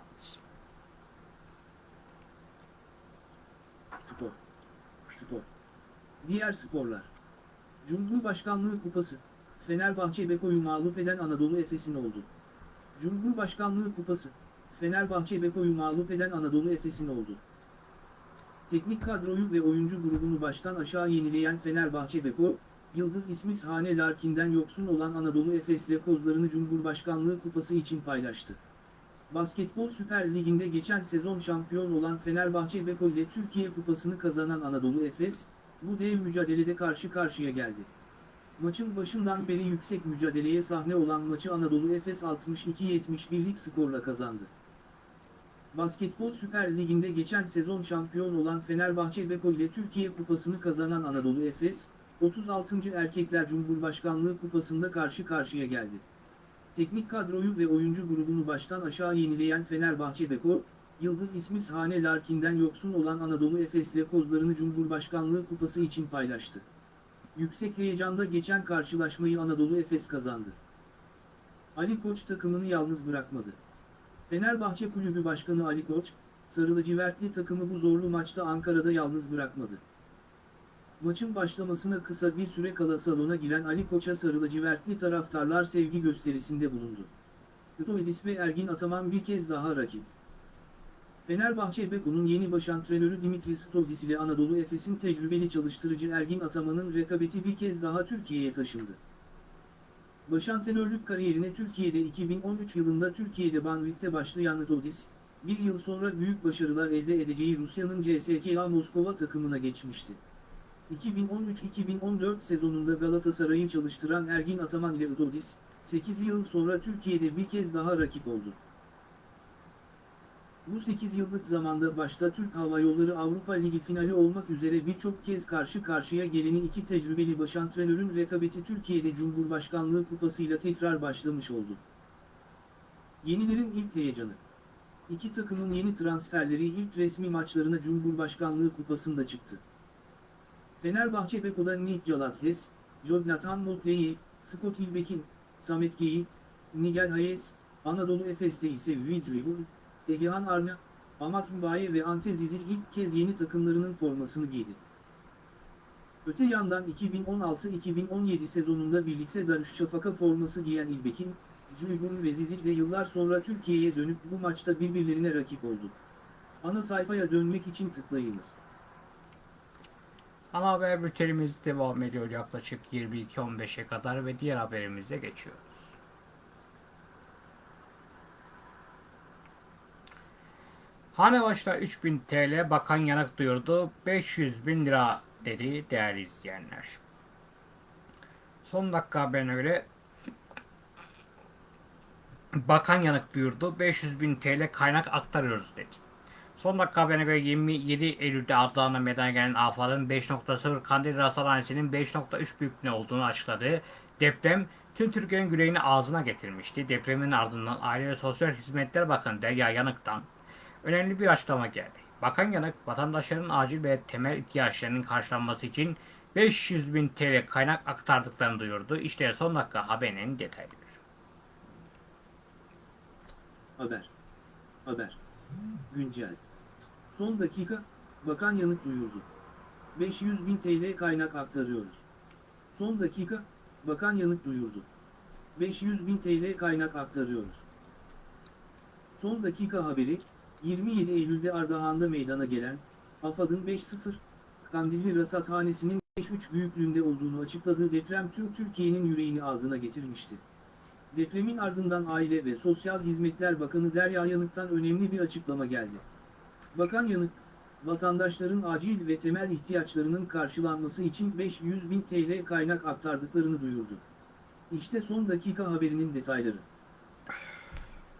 Spor. Spor. Diğer sporlar. Cumhurbaşkanlığı Kupası. Fenerbahçe Beko'yu mağlup eden Anadolu Efes'in oldu. Cumhurbaşkanlığı Kupası. Fenerbahçe Beko'yu mağlup eden Anadolu Efes'in oldu. Teknik kadroyu ve oyuncu grubunu baştan aşağı yenileyen Fenerbahçe Beko, Yıldız ismi Hane Larkin'den yoksun olan Anadolu Efes'le kozlarını Cumhurbaşkanlığı Kupası için paylaştı. Basketbol Süper Ligi'nde geçen sezon şampiyon olan Fenerbahçe Beko ile Türkiye Kupası'nı kazanan Anadolu Efes, bu dev mücadelede karşı karşıya geldi. Maçın başından beri yüksek mücadeleye sahne olan maçı Anadolu Efes 62-71'lik skorla kazandı. Basketbol Süper Ligi'nde geçen sezon şampiyon olan Fenerbahçe Beko ile Türkiye Kupası'nı kazanan Anadolu Efes, 36. Erkekler Cumhurbaşkanlığı Kupası'nda karşı karşıya geldi. Teknik kadroyu ve oyuncu grubunu baştan aşağı yenileyen Fenerbahçe Beko, Yıldız ismi Hane Larkin'den yoksun olan Anadolu Efes'le kozlarını Cumhurbaşkanlığı Kupası için paylaştı. Yüksek heyecanda geçen karşılaşmayı Anadolu Efes kazandı. Ali Koç takımını yalnız bırakmadı. Fenerbahçe Kulübü Başkanı Ali Koç, Sarı lacivertli takımı bu zorlu maçta Ankara'da yalnız bırakmadı. Maçın başlamasına kısa bir süre kala salona giren Ali Koç'a Sarı lacivertli taraftarlar sevgi gösterisinde bulundu. Itoidis ve Ergin Ataman bir kez daha rakip. Fenerbahçe Beko'nun yeni baş antrenörü Dimitris Stoidis ile Anadolu Efes'in tecrübeli çalıştırıcı Ergin Ataman'ın rekabeti bir kez daha Türkiye'ye taşındı. Başantrenörlük kariyerine Türkiye'de 2013 yılında Türkiye'de Banvit'te başlayan Stoidis, bir yıl sonra büyük başarılar elde edeceği Rusya'nın CSKA Moskova takımına geçmişti. 2013-2014 sezonunda Galatasaray'ı çalıştıran Ergin Ataman ile Stoidis, 8 yıl sonra Türkiye'de bir kez daha rakip oldu. Bu 8 yıllık zamanda başta Türk Hava Yolları Avrupa Ligi finali olmak üzere birçok kez karşı karşıya geleni iki tecrübeli başantrenörün rekabeti Türkiye'de Cumhurbaşkanlığı kupasıyla tekrar başlamış oldu. Yenilerin ilk heyecanı. İki takımın yeni transferleri ilk resmi maçlarına Cumhurbaşkanlığı kupasında çıktı. Fenerbahçe Beko'da Nick Calathes, Jonathan Motley, Scott İlbekin, Samet Geyi, Nigel Hayes, Anadolu Efes'te ise Vidribul, Egehan Arna, Amat Mübaye ve Ante Zizil ilk kez yeni takımlarının formasını giydi. Öte yandan 2016-2017 sezonunda birlikte Darüşşafaka forması giyen İlbekin, Cuygun ve Zizil de yıllar sonra Türkiye'ye dönüp bu maçta birbirlerine rakip oldu. Ana sayfaya dönmek için tıklayınız. Ana haber bültenimiz devam ediyor yaklaşık 22.15'e kadar ve diğer haberimize geçiyoruz. Hane başta 3000 TL bakan yanık duyurdu. 500 bin lira dedi değerli izleyenler. Son dakika haberine göre bakan yanık duyurdu. 500 bin TL kaynak aktarıyoruz dedi. Son dakika haberine göre 27 Eylül'de Ardahan'da meydana gelen afanın 5.0 Kandil Rasathanesi'nin 5.3 büyüklüğünde olduğunu açıkladı. Deprem tüm Türkiye'nin yüreğini ağzına getirmişti. Depremin ardından Aile ve Sosyal Hizmetler Bakanı Derya Yanık'tan önemli bir açıklama geldi. Bakan Yanık, vatandaşların acil ve temel ihtiyaçlarının karşılanması için 500 bin TL kaynak aktardıklarını duyurdu. İşte son dakika haberinin detayları. Haber. Haber. Güncel. Son dakika, Bakan Yanık duyurdu. 500 bin TL kaynak aktarıyoruz. Son dakika, Bakan Yanık duyurdu. 500 bin TL kaynak aktarıyoruz. Son dakika haberi, 27 Eylül'de Ardahan'da meydana gelen, AFAD'ın 5.0, Kandilli Rasathanesi'nin 5.3 büyüklüğünde olduğunu açıkladığı deprem tüm Türkiye'nin yüreğini ağzına getirmişti. Depremin ardından Aile ve Sosyal Hizmetler Bakanı Derya Yanık'tan önemli bir açıklama geldi. Bakan Yanık, vatandaşların acil ve temel ihtiyaçlarının karşılanması için 500 bin TL kaynak aktardıklarını duyurdu. İşte son dakika haberinin detayları.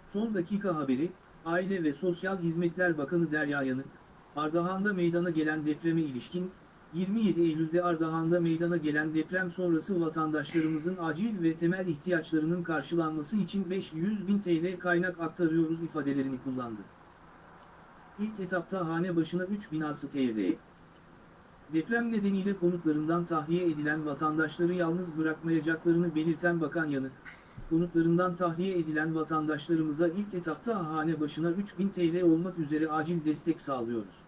Son dakika haberi, Aile ve Sosyal Hizmetler Bakanı Derya Yanık, Ardahan'da meydana gelen depreme ilişkin, 27 Eylül'de Ardahan'da meydana gelen deprem sonrası vatandaşlarımızın acil ve temel ihtiyaçlarının karşılanması için 500 bin TL kaynak aktarıyoruz ifadelerini kullandı. İlk etapta hane başına 3 binası TL'ye. Deprem nedeniyle konutlarından tahliye edilen vatandaşları yalnız bırakmayacaklarını belirten Bakan Yanık, konutlarından tahliye edilen vatandaşlarımıza ilk etapta hane başına 3000 TL olmak üzere acil destek sağlıyoruz.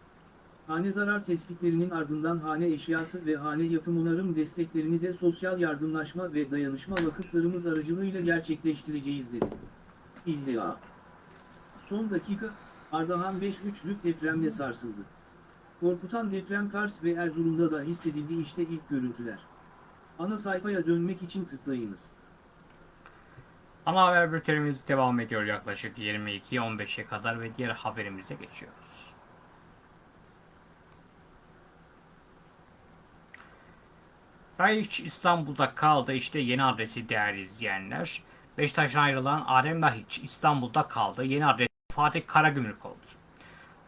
Hane zarar tespitlerinin ardından hane eşyası ve hane yapım onarım desteklerini de sosyal yardımlaşma ve dayanışma vakıflarımız aracılığıyla gerçekleştireceğiz dedi. İlla. Son dakika, Ardahan 5.3'lük depremle sarsıldı. Korkutan deprem Kars ve Erzurum'da da hissedildi işte ilk görüntüler. Ana sayfaya dönmek için tıklayınız. Ana haber bültenimiz devam ediyor yaklaşık 22.15'e kadar ve diğer haberimize geçiyoruz. Rayiç İstanbul'da kaldı. İşte yeni adresi değerli izleyenler. Beşiktaş'tan ayrılan Adem Lahiç İstanbul'da kaldı. Yeni adresi Fatih Karagümrük oldu.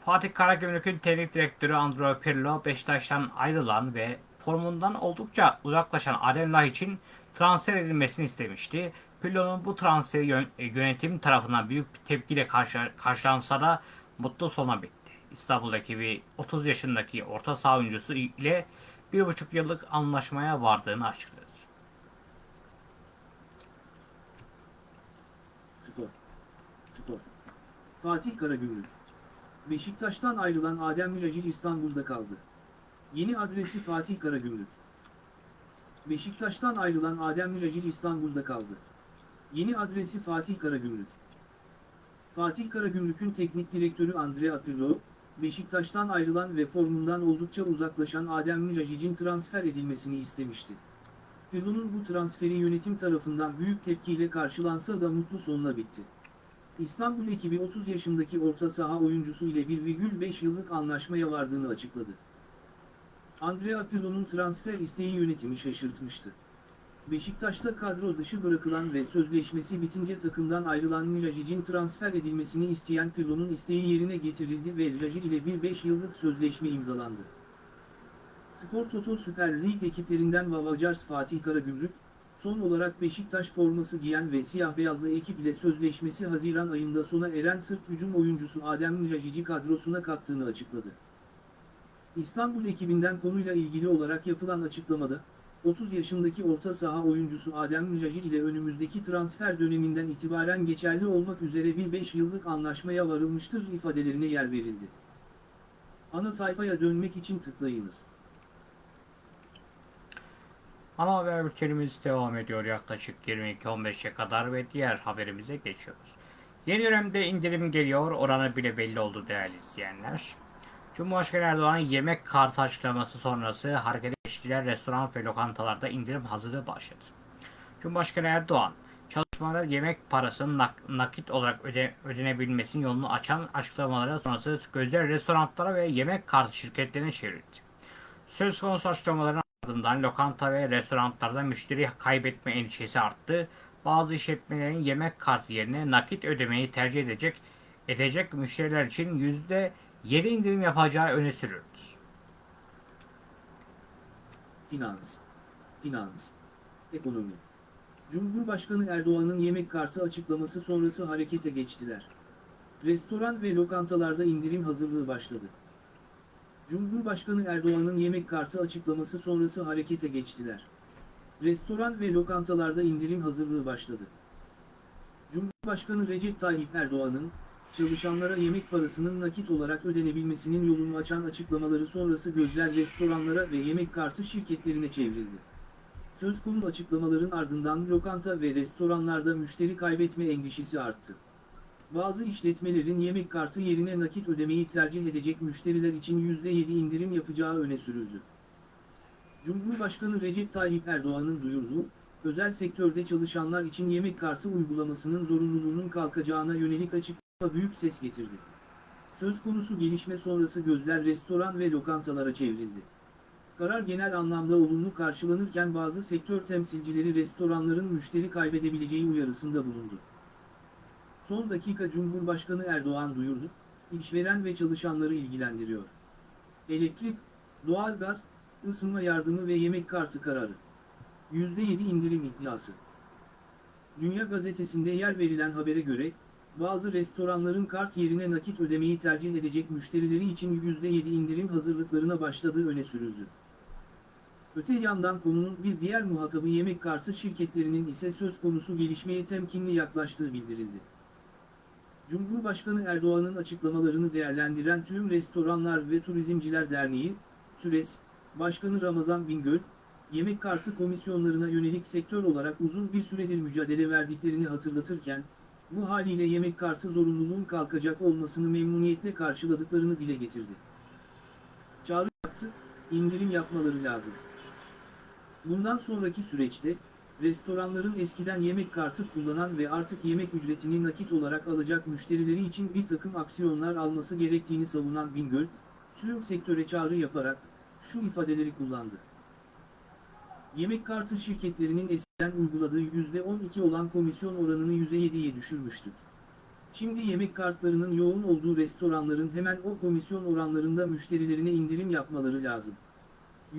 Fatih Karagümrük'ün teknik direktörü Andrea Pirlo Beşiktaş'tan ayrılan ve formundan oldukça uzaklaşan Adem Laiç için transfer edilmesini istemişti. Pirlo'nun bu transferi e, yönetim tarafından büyük bir tepkiyle karşı, karşılansa da mutlu sona bitti. İstanbul ekibi 30 yaşındaki orta saha oyuncusu ile 1,5 yıllık anlaşmaya vardığını açıkladı. Spor. Spor. Fatih Karagümrük. Beşiktaş'tan ayrılan Adem Miracic İstanbul'da kaldı. Yeni adresi Fatih Karagümrük. Beşiktaş'tan ayrılan Adem Miracic İstanbul'da kaldı. Yeni adresi Fatih Karagümrük. Fatih Karagümrük'ün teknik direktörü Andrea Pirlo, Beşiktaş'tan ayrılan ve formundan oldukça uzaklaşan Adem Miracic'in transfer edilmesini istemişti. Pirlo'nun bu transferi yönetim tarafından büyük tepkiyle karşılansa da mutlu sonla bitti. İstanbul ekibi 30 yaşındaki orta saha oyuncusu ile 1,5 yıllık anlaşmaya vardığını açıkladı. Andrea Pirlo'nun transfer isteği yönetimi şaşırtmıştı. Beşiktaş'ta kadro dışı bırakılan ve sözleşmesi bitince takımdan ayrılan Miracic'in transfer edilmesini isteyen Pirlo'nun isteği yerine getirildi ve Miracic ile bir 5 yıllık sözleşme imzalandı. Spor Toto Süper Lig ekiplerinden Vavacars Fatih Karagümrük, son olarak Beşiktaş forması giyen ve siyah beyazlı ekip ile sözleşmesi Haziran ayında sona eren Sırp hücum oyuncusu Adem Miracic'i kadrosuna kattığını açıkladı. İstanbul ekibinden konuyla ilgili olarak yapılan açıklamada, 30 yaşındaki orta saha oyuncusu Adem Miracic ile önümüzdeki transfer döneminden itibaren geçerli olmak üzere bir 5 yıllık anlaşmaya varılmıştır ifadelerine yer verildi. Ana sayfaya dönmek için tıklayınız. Ana haber bültenimiz devam ediyor yaklaşık 22-15'e kadar ve diğer haberimize geçiyoruz. Yeni dönemde indirim geliyor, oranı bile belli oldu değerli izleyenler. Cumhurbaşkanı Erdoğan'ın yemek kartı açıklaması sonrası harekete geçtiler restoran ve lokantalarda indirim hazırlığı başladı. Cumhurbaşkanı Erdoğan, çalışmalara yemek parasının nak- nakit olarak öde- ödenebilmesinin yolunu açan açıklamaları sonrası gözler restoranlara ve yemek kartı şirketlerine çevrildi. Söz konusu açıklamaların ardından lokanta ve restoranlarda müşteri kaybetme endişesi arttı. Bazı işletmelerin yemek kartı yerine nakit ödemeyi tercih edecek edecek müşteriler için yüzde 7 indirim yapacağı öne sürüldü. Finans. Finans. Ekonomi. Cumhurbaşkanı Erdoğan'ın yemek kartı açıklaması sonrası harekete geçtiler. Restoran ve lokantalarda indirim hazırlığı başladı. Cumhurbaşkanı Erdoğan'ın yemek kartı açıklaması sonrası harekete geçtiler. Restoran ve lokantalarda indirim hazırlığı başladı. Cumhurbaşkanı Recep Tayyip Erdoğan'ın, çalışanlara yemek parasının nakit olarak ödenebilmesinin yolunu açan açıklamaları sonrası gözler restoranlara ve yemek kartı şirketlerine çevrildi. Söz konusu açıklamaların ardından lokanta ve restoranlarda müşteri kaybetme endişesi arttı. Bazı işletmelerin yemek kartı yerine nakit ödemeyi tercih edecek müşteriler için %7 indirim yapacağı öne sürüldü. Cumhurbaşkanı Recep Tayyip Erdoğan'ın duyurduğu, özel sektörde çalışanlar için yemek kartı uygulamasının zorunluluğunun kalkacağına yönelik açıklama büyük ses getirdi. Söz konusu gelişme sonrası gözler restoran ve lokantalara çevrildi. Karar genel anlamda olumlu karşılanırken bazı sektör temsilcileri restoranların müşteri kaybedebileceği uyarısında bulundu. Son dakika Cumhurbaşkanı Erdoğan duyurdu, işveren ve çalışanları ilgilendiriyor. Elektrik, doğalgaz, ısınma yardımı ve yemek kartı kararı. %7 indirim iddiası. Dünya Gazetesi'nde yer verilen habere göre, bazı restoranların kart yerine nakit ödemeyi tercih edecek müşterileri için %7 indirim hazırlıklarına başladığı öne sürüldü. Öte yandan konunun bir diğer muhatabı yemek kartı şirketlerinin ise söz konusu gelişmeye temkinli yaklaştığı bildirildi. Cumhurbaşkanı Erdoğan'ın açıklamalarını değerlendiren Tüm Restoranlar ve Turizmciler Derneği, TÜRES, Başkanı Ramazan Bingöl, yemek kartı komisyonlarına yönelik sektör olarak uzun bir süredir mücadele verdiklerini hatırlatırken, bu haliyle yemek kartı zorunluluğun kalkacak olmasını memnuniyetle karşıladıklarını dile getirdi. Çağrı yaptı, indirim yapmaları lazım. Bundan sonraki süreçte, restoranların eskiden yemek kartı kullanan ve artık yemek ücretini nakit olarak alacak müşterileri için bir takım aksiyonlar alması gerektiğini savunan Bingöl, tüm sektöre çağrı yaparak, şu ifadeleri kullandı. Yemek kartı şirketlerinin eskiden uyguladığı %12 olan komisyon oranını %7'ye düşürmüştük. Şimdi yemek kartlarının yoğun olduğu restoranların hemen o komisyon oranlarında müşterilerine indirim yapmaları lazım.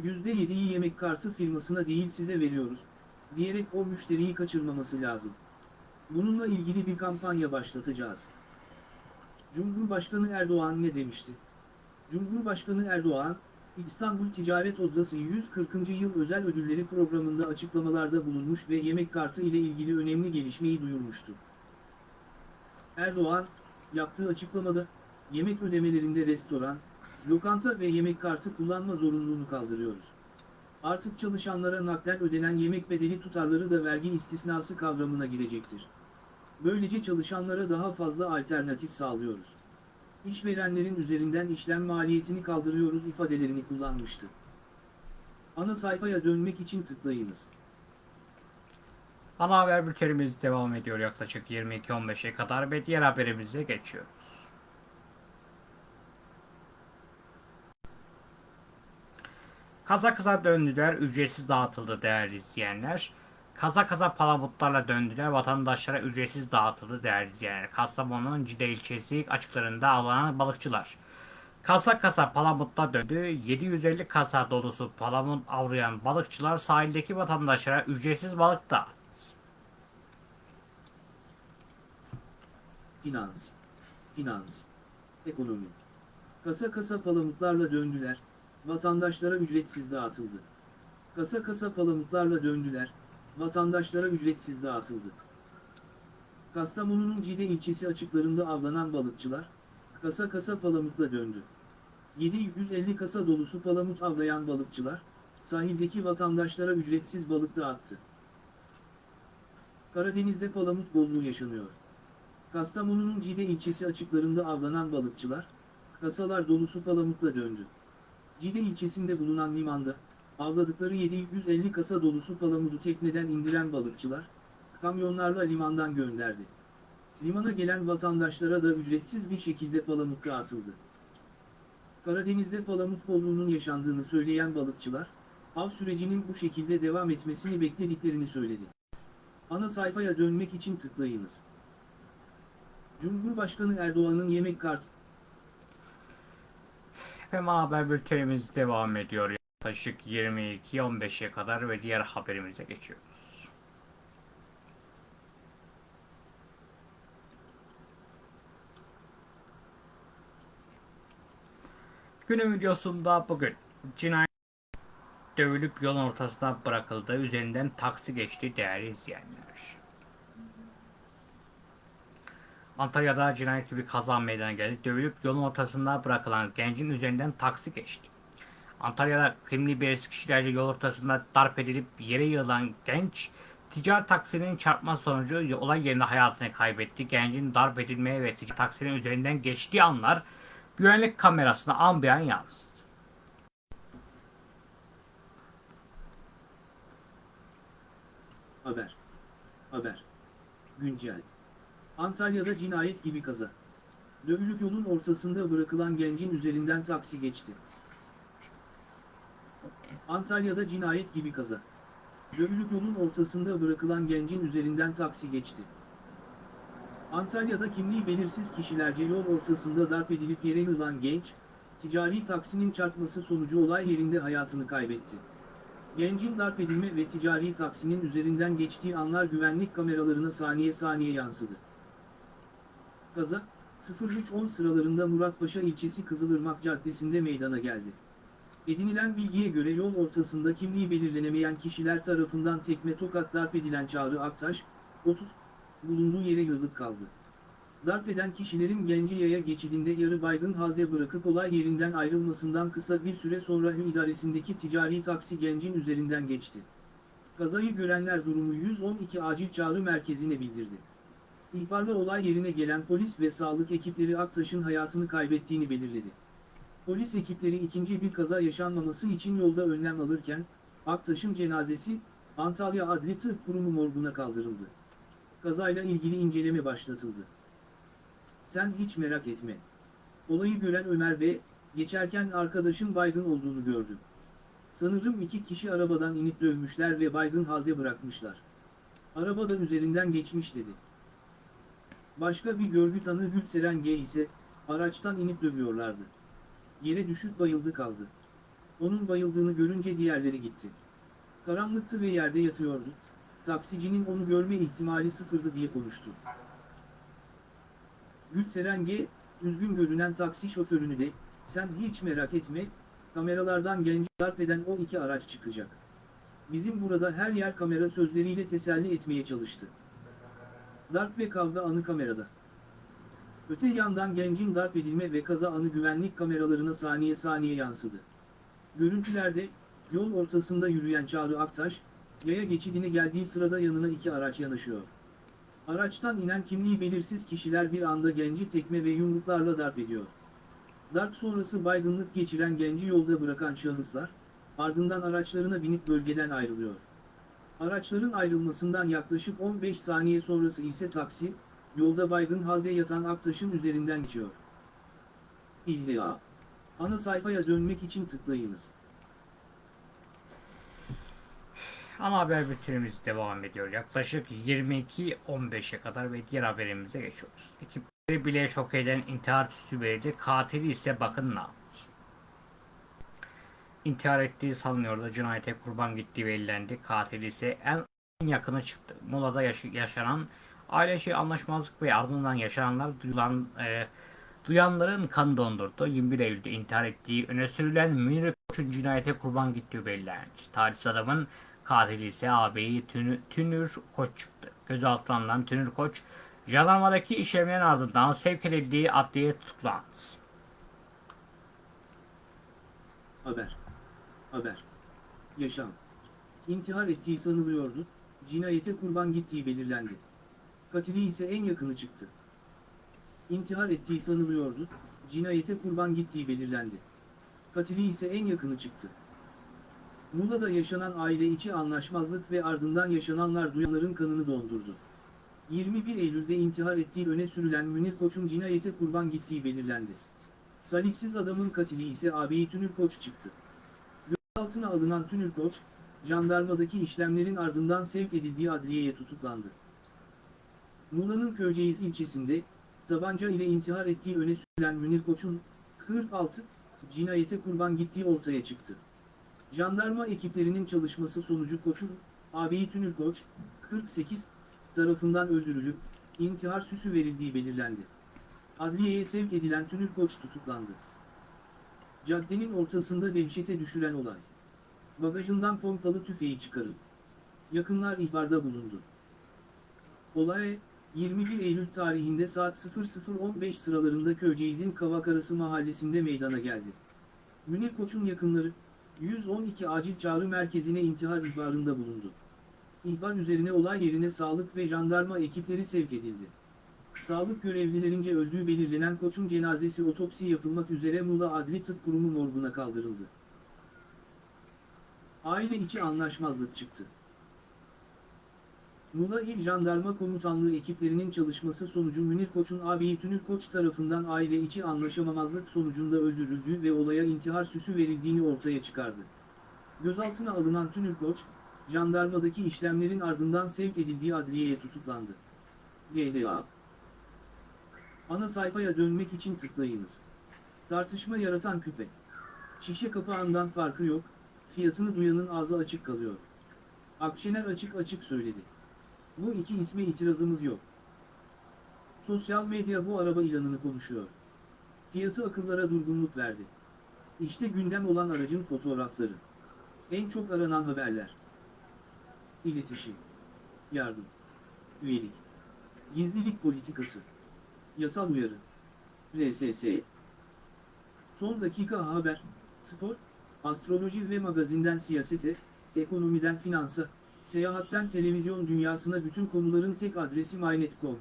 %7'yi yemek kartı firmasına değil size veriyoruz, diyerek o müşteriyi kaçırmaması lazım. Bununla ilgili bir kampanya başlatacağız. Cumhurbaşkanı Erdoğan ne demişti? Cumhurbaşkanı Erdoğan, İstanbul Ticaret Odası 140. Yıl Özel Ödülleri programında açıklamalarda bulunmuş ve yemek kartı ile ilgili önemli gelişmeyi duyurmuştu. Erdoğan, yaptığı açıklamada, yemek ödemelerinde restoran, lokanta ve yemek kartı kullanma zorunluluğunu kaldırıyoruz. Artık çalışanlara nakden ödenen yemek bedeli tutarları da vergi istisnası kavramına girecektir. Böylece çalışanlara daha fazla alternatif sağlıyoruz. İşverenlerin üzerinden işlem maliyetini kaldırıyoruz ifadelerini kullanmıştı. Ana sayfaya dönmek için tıklayınız. Ana haber bültenimiz devam ediyor yaklaşık 22-15'e kadar ve diğer haberimize geçiyoruz. Kaza kıza döndüler, ücretsiz dağıtıldı değerli izleyenler. Kaza kaza palamutlarla döndüler, vatandaşlara ücretsiz dağıtıldı değerli izleyenler. Kastamonu'nun Cide ilçesi açıklarında avlanan balıkçılar. Kasa kasa palamutla döndü. 750 kasa dolusu palamut avlayan balıkçılar sahildeki vatandaşlara ücretsiz balık dağıttı. Finans, finans, ekonomi. Kasa kasa palamutlarla döndüler, vatandaşlara ücretsiz dağıtıldı. Kasa kasa palamutlarla döndüler, vatandaşlara ücretsiz dağıtıldı. Kastamonu'nun Cide ilçesi açıklarında avlanan balıkçılar, kasa kasa palamutla döndü. 750 kasa dolusu palamut avlayan balıkçılar, sahildeki vatandaşlara ücretsiz balık dağıttı. Karadeniz'de palamut bolluğu yaşanıyor. Kastamonu'nun Cide ilçesi açıklarında avlanan balıkçılar, kasalar dolusu palamutla döndü. Cide ilçesinde bulunan limanda, avladıkları 750 kasa dolusu palamudu tekneden indiren balıkçılar, kamyonlarla limandan gönderdi. Limana gelen vatandaşlara da ücretsiz bir şekilde palamut dağıtıldı. Karadeniz'de palamut bolluğunun yaşandığını söyleyen balıkçılar, av sürecinin bu şekilde devam etmesini beklediklerini söyledi. Ana sayfaya dönmek için tıklayınız. Cumhurbaşkanı Erdoğan'ın yemek kartı Efendim haber bültenimiz devam ediyor. Yaklaşık 22-15'e kadar ve diğer haberimize geçiyoruz. Günün videosunda bugün cinayet dövülüp yolun ortasına bırakıldı. Üzerinden taksi geçti değerli izleyenler. Antalya'da cinayet gibi kaza meydana geldi. Dövülüp yolun ortasında bırakılan gencin üzerinden taksi geçti. Antalya'da kimliği belirsiz kişilerce yol ortasında darp edilip yere yığılan genç ticari taksinin çarpma sonucu olay yerinde hayatını kaybetti. Gencin darp edilmeye ve ticari taksinin üzerinden geçtiği anlar güvenlik kamerasına an beyan yansıdı. Haber. Haber. Güncel. Antalya'da cinayet gibi kaza. Dövülüp yolun ortasında bırakılan gencin üzerinden taksi geçti. Antalya'da cinayet gibi kaza. Dövülüp yolun ortasında bırakılan gencin üzerinden taksi geçti. Antalya'da kimliği belirsiz kişilerce yol ortasında darp edilip yere yığılan genç, ticari taksinin çarpması sonucu olay yerinde hayatını kaybetti. Gencin darp edilme ve ticari taksinin üzerinden geçtiği anlar güvenlik kameralarına saniye saniye yansıdı. Kaza, 03.10 sıralarında Muratpaşa ilçesi Kızılırmak Caddesi'nde meydana geldi. Edinilen bilgiye göre yol ortasında kimliği belirlenemeyen kişiler tarafından tekme tokat darp edilen Çağrı Aktaş, 30, bulunduğu yere yığılıp kaldı. Darp eden kişilerin genci yaya geçidinde yarı baygın halde bırakıp olay yerinden ayrılmasından kısa bir süre sonra Hü idaresindeki ticari taksi gencin üzerinden geçti. Kazayı görenler durumu 112 acil çağrı merkezine bildirdi. İhbarla olay yerine gelen polis ve sağlık ekipleri Aktaş'ın hayatını kaybettiğini belirledi. Polis ekipleri ikinci bir kaza yaşanmaması için yolda önlem alırken, Aktaş'ın cenazesi, Antalya Adli Tıp Kurumu morguna kaldırıldı. Kazayla ilgili inceleme başlatıldı. Sen hiç merak etme. Olayı gören Ömer Bey, geçerken arkadaşın baygın olduğunu gördü. Sanırım iki kişi arabadan inip dövmüşler ve baygın halde bırakmışlar. Arabadan üzerinden geçmiş dedi. Başka bir görgü tanığı Gülseren G ise, araçtan inip dövüyorlardı. Yere düşüp bayıldı kaldı. Onun bayıldığını görünce diğerleri gitti. Karanlıktı ve yerde yatıyordu. Taksicinin onu görme ihtimali sıfırdı diye konuştu. Gülseren G, üzgün görünen taksi şoförünü de, sen hiç merak etme, kameralardan genci darp eden o iki araç çıkacak. Bizim burada her yer kamera sözleriyle teselli etmeye çalıştı. Darp ve kavga anı kamerada. Öte yandan gencin darp edilme ve kaza anı güvenlik kameralarına saniye saniye yansıdı. Görüntülerde, yol ortasında yürüyen Çağrı Aktaş, yaya geçidine geldiği sırada yanına iki araç yanaşıyor. Araçtan inen kimliği belirsiz kişiler bir anda genci tekme ve yumruklarla darp ediyor. Darp sonrası baygınlık geçiren genci yolda bırakan şahıslar, ardından araçlarına binip bölgeden ayrılıyor. Araçların ayrılmasından yaklaşık 15 saniye sonrası ise taksi, yolda baygın halde yatan Aktaş'ın üzerinden geçiyor. İlla. Ana sayfaya dönmek için tıklayınız. Ana haber bültenimiz devam ediyor. Yaklaşık 22.15'e kadar ve diğer haberimize geçiyoruz. Ekipleri bile şok eden intihar süsü verildi. Katili ise bakın ne yapmış. İntihar ettiği sanılıyordu. Cinayete kurban gittiği belirlendi. Katili ise en yakını çıktı. Mola'da yaş- yaşanan aileşi anlaşmazlık ve ardından yaşananlar duyulan, e, duyanların kan dondurdu. 21 Eylül'de intihar ettiği öne sürülen Münir Koç'un cinayete kurban gittiği belirlendi. Talihsiz adamın Katili ise ağabeyi Tünür, Tünür Koç çıktı. Gözaltına alınan Tünür Koç, jandarmadaki işlemlerin ardından sevk edildiği adliye tutuklandı. Haber. Haber. Yaşam. İntihar ettiği sanılıyordu, cinayete kurban gittiği belirlendi. Katili ise en yakını çıktı. İntihar ettiği sanılıyordu, cinayete kurban gittiği belirlendi. Katili ise en yakını çıktı. Muğla'da yaşanan aile içi anlaşmazlık ve ardından yaşananlar duyanların kanını dondurdu. 21 Eylül'de intihar ettiği öne sürülen Münir Koç'un cinayete kurban gittiği belirlendi. Talihsiz adamın katili ise ağabeyi Tünür Koç çıktı. Gözaltına alınan Tünür Koç, jandarmadaki işlemlerin ardından sevk edildiği adliyeye tutuklandı. Muğla'nın Köyceğiz ilçesinde, tabanca ile intihar ettiği öne sürülen Münir Koç'un, 46, cinayete kurban gittiği ortaya çıktı. Jandarma ekiplerinin çalışması sonucu Koç'un, ağabeyi Tünür Koç, 48, tarafından öldürülüp, intihar süsü verildiği belirlendi. Adliyeye sevk edilen Tünür Koç tutuklandı. Caddenin ortasında dehşete düşüren olay. Bagajından pompalı tüfeği çıkarıp. Yakınlar ihbarda bulundu. Olay, 21 Eylül tarihinde saat 00.15 sıralarında Köyceğiz'in Kavakarası mahallesinde meydana geldi. Münir Koç'un yakınları, 112 acil çağrı merkezine intihar ihbarında bulundu. İhbar üzerine olay yerine sağlık ve jandarma ekipleri sevk edildi. Sağlık görevlilerince öldüğü belirlenen koçun cenazesi otopsi yapılmak üzere Muğla Adli Tıp Kurumu morguna kaldırıldı. Aile içi anlaşmazlık çıktı. Muğla İl Jandarma Komutanlığı ekiplerinin çalışması sonucu Münir Koç'un ağabeyi Tünür Koç tarafından aile içi anlaşamamazlık sonucunda öldürüldüğü ve olaya intihar süsü verildiğini ortaya çıkardı. Gözaltına alınan Tünür Koç, jandarmadaki işlemlerin ardından sevk edildiği adliyeye tutuklandı. GDA Ana sayfaya dönmek için tıklayınız. Tartışma yaratan küpe. Şişe kapağından farkı yok, fiyatını duyanın ağzı açık kalıyor. Akşener açık açık söyledi. Bu iki isme itirazımız yok. Sosyal medya bu araba ilanını konuşuyor. Fiyatı akıllara durgunluk verdi. İşte gündem olan aracın fotoğrafları. En çok aranan haberler. İletişim. Yardım. Üyelik. Gizlilik politikası. Yasal uyarı. RSS. Son dakika haber, spor, astroloji ve magazinden siyasete, ekonomiden finansa, seyahatten televizyon dünyasına bütün konuların tek adresi MyNet.com.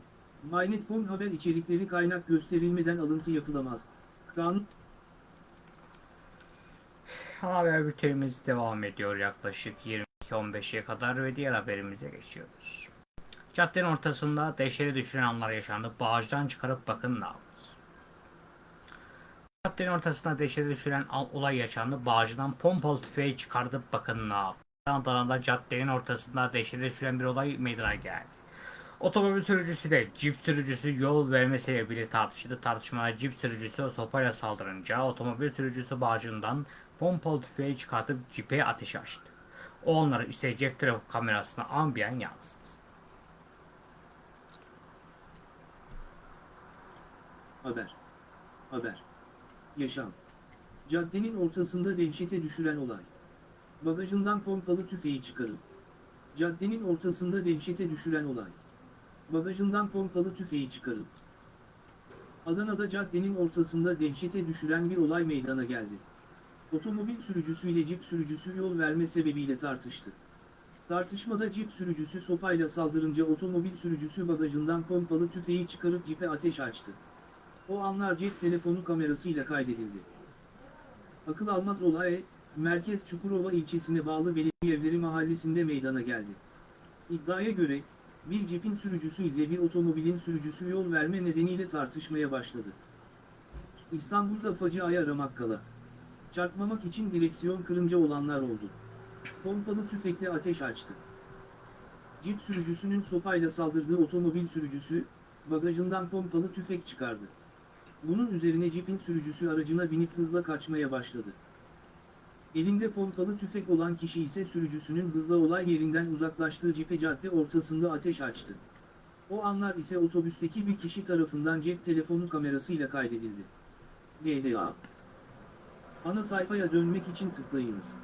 MyNet.com haber içerikleri kaynak gösterilmeden alıntı yapılamaz. Kanun haber bültenimiz devam ediyor yaklaşık 22.15'e kadar ve diğer haberimize geçiyoruz. Caddenin ortasında dehşete düşüren anlar yaşandı. Bağcıdan çıkarıp bakın ne yaptı. Caddenin ortasında dehşete düşüren olay yaşandı. Bağcıdan pompalı tüfeği çıkardıp bakın ne yaptı. Adana'da caddenin ortasında dehşete düşüren bir olay meydana geldi. Otomobil sürücüsüyle cip sürücüsü yol verme sebebiyle tartışıldı. Tartışmada cip sürücüsü sopayla saldırınca otomobil sürücüsü bağcığından pompalı tüfeği çıkartıp cipe ateş açtı. Onları ise cep telefon kamerasına ambiyen yansıttı. Haber. Haber. Yaşam. Caddenin ortasında dehşete düşüren olay. Bagajından pompalı tüfeği çıkarıp. Caddenin ortasında dehşete düşüren olay. Bagajından pompalı tüfeği çıkarıp. Adana'da caddenin ortasında dehşete düşüren bir olay meydana geldi. Otomobil sürücüsü ile cip sürücüsü yol verme sebebiyle tartıştı. Tartışmada cip sürücüsü sopayla saldırınca otomobil sürücüsü bagajından pompalı tüfeği çıkarıp cipe ateş açtı. O anlar cep telefonu kamerasıyla kaydedildi. Akıl almaz olay, Merkez Çukurova ilçesine bağlı Belediye mahallesinde meydana geldi. İddiaya göre, bir cipin sürücüsü ile bir otomobilin sürücüsü yol verme nedeniyle tartışmaya başladı. İstanbul'da faciaya aramak kala. Çarpmamak için direksiyon kırınca olanlar oldu. Pompalı tüfekle ateş açtı. Cip sürücüsünün sopayla saldırdığı otomobil sürücüsü, bagajından pompalı tüfek çıkardı. Bunun üzerine cipin sürücüsü aracına binip hızla kaçmaya başladı. Elinde pompalı tüfek olan kişi ise sürücüsünün hızla olay yerinden uzaklaştığı cipe cadde ortasında ateş açtı. O anlar ise otobüsteki bir kişi tarafından cep telefonu kamerasıyla kaydedildi. DLA Ana sayfaya dönmek için tıklayınız.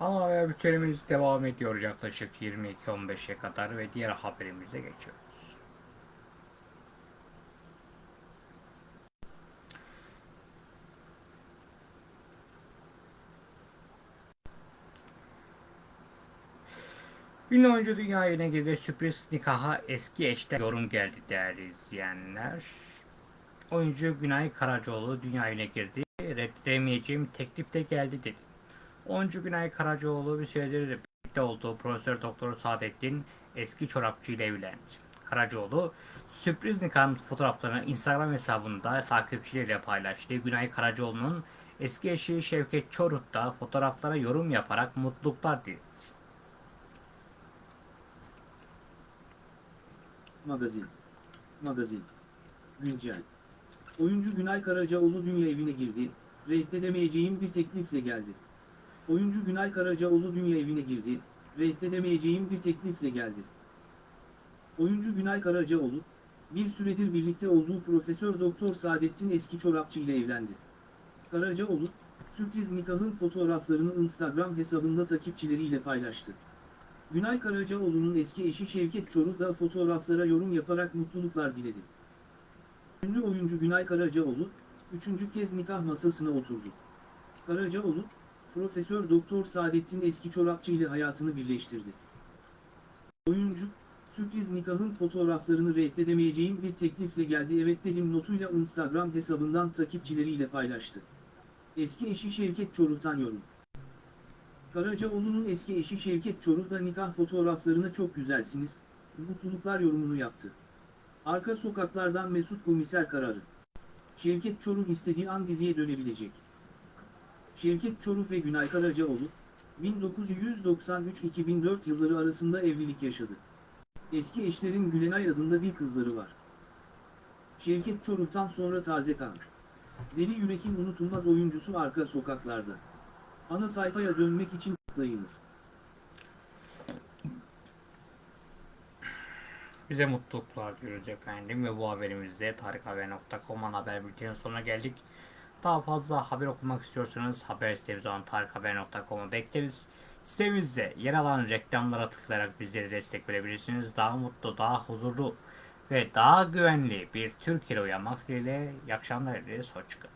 Ana haber bültenimiz devam ediyor yaklaşık 22.15'e kadar ve diğer haberimize geçiyoruz. Ünlü oyuncu dünya evine girdi. Sürpriz nikaha eski eşten yorum geldi değerli izleyenler. Oyuncu Günay Karacaoğlu dünya evine girdi. Reddedemeyeceğim teklif de geldi dedi. Oyuncu Günay Karacaoğlu bir süredir birlikte olduğu Profesör Doktor Saadettin eski çorapçı ile evlendi. Karacaoğlu sürpriz nikahın fotoğraflarını Instagram hesabında takipçileriyle paylaştı. Günay Karacaoğlu'nun eski eşi Şevket Çorut da fotoğraflara yorum yaparak mutluluklar diledi. Magazin. Magazin. Güncel. Oyuncu Günay Karacaoğlu dünya evine girdi, reddedemeyeceğim bir teklifle geldi. Oyuncu Günay Karacaoğlu dünya evine girdi, reddedemeyeceğim bir teklifle geldi. Oyuncu Günay Karacaoğlu, bir süredir birlikte olduğu Profesör Doktor Saadettin Eski Çorapçı ile evlendi. Karacaoğlu, sürpriz nikahın fotoğraflarını Instagram hesabında takipçileriyle paylaştı. Günay Karacaoğlu'nun eski eşi Şevket Çoruk da fotoğraflara yorum yaparak mutluluklar diledi. Ünlü oyuncu Günay Karacaoğlu, üçüncü kez nikah masasına oturdu. Karacaoğlu, Profesör Doktor Saadettin Eski Çorapçı ile hayatını birleştirdi. Oyuncu, sürpriz nikahın fotoğraflarını reddedemeyeceğim bir teklifle geldi evet dedim notuyla Instagram hesabından takipçileriyle paylaştı. Eski eşi Şevket Çoruk'tan yorum. Karacaoğlu'nun eski eşi Şevket Çoruk da nikah fotoğraflarına çok güzelsiniz, mutluluklar yorumunu yaptı. Arka sokaklardan Mesut Komiser kararı. Şevket Çoruk istediği an diziye dönebilecek. Şevket Çoruk ve Günay Karacaoğlu, 1993-2004 yılları arasında evlilik yaşadı. Eski eşlerin Gülenay adında bir kızları var. Şevket Çoruk'tan sonra taze kan. Deli Yürek'in unutulmaz oyuncusu arka sokaklarda. Ana sayfaya dönmek için tıklayınız. Bize mutluluklar diyoruz efendim ve bu haberimizde tarikhaber.com'un haber bültenin sonuna geldik. Daha fazla haber okumak istiyorsanız haber sitemiz olan tarikhaber.com'u bekleriz. Sitemizde yer alan reklamlara tıklayarak bizlere destek verebilirsiniz. Daha mutlu, daha huzurlu ve daha güvenli bir Türkiye'de uyanmak dileğiyle. İyi akşamlar dileriz. Hoşçakalın.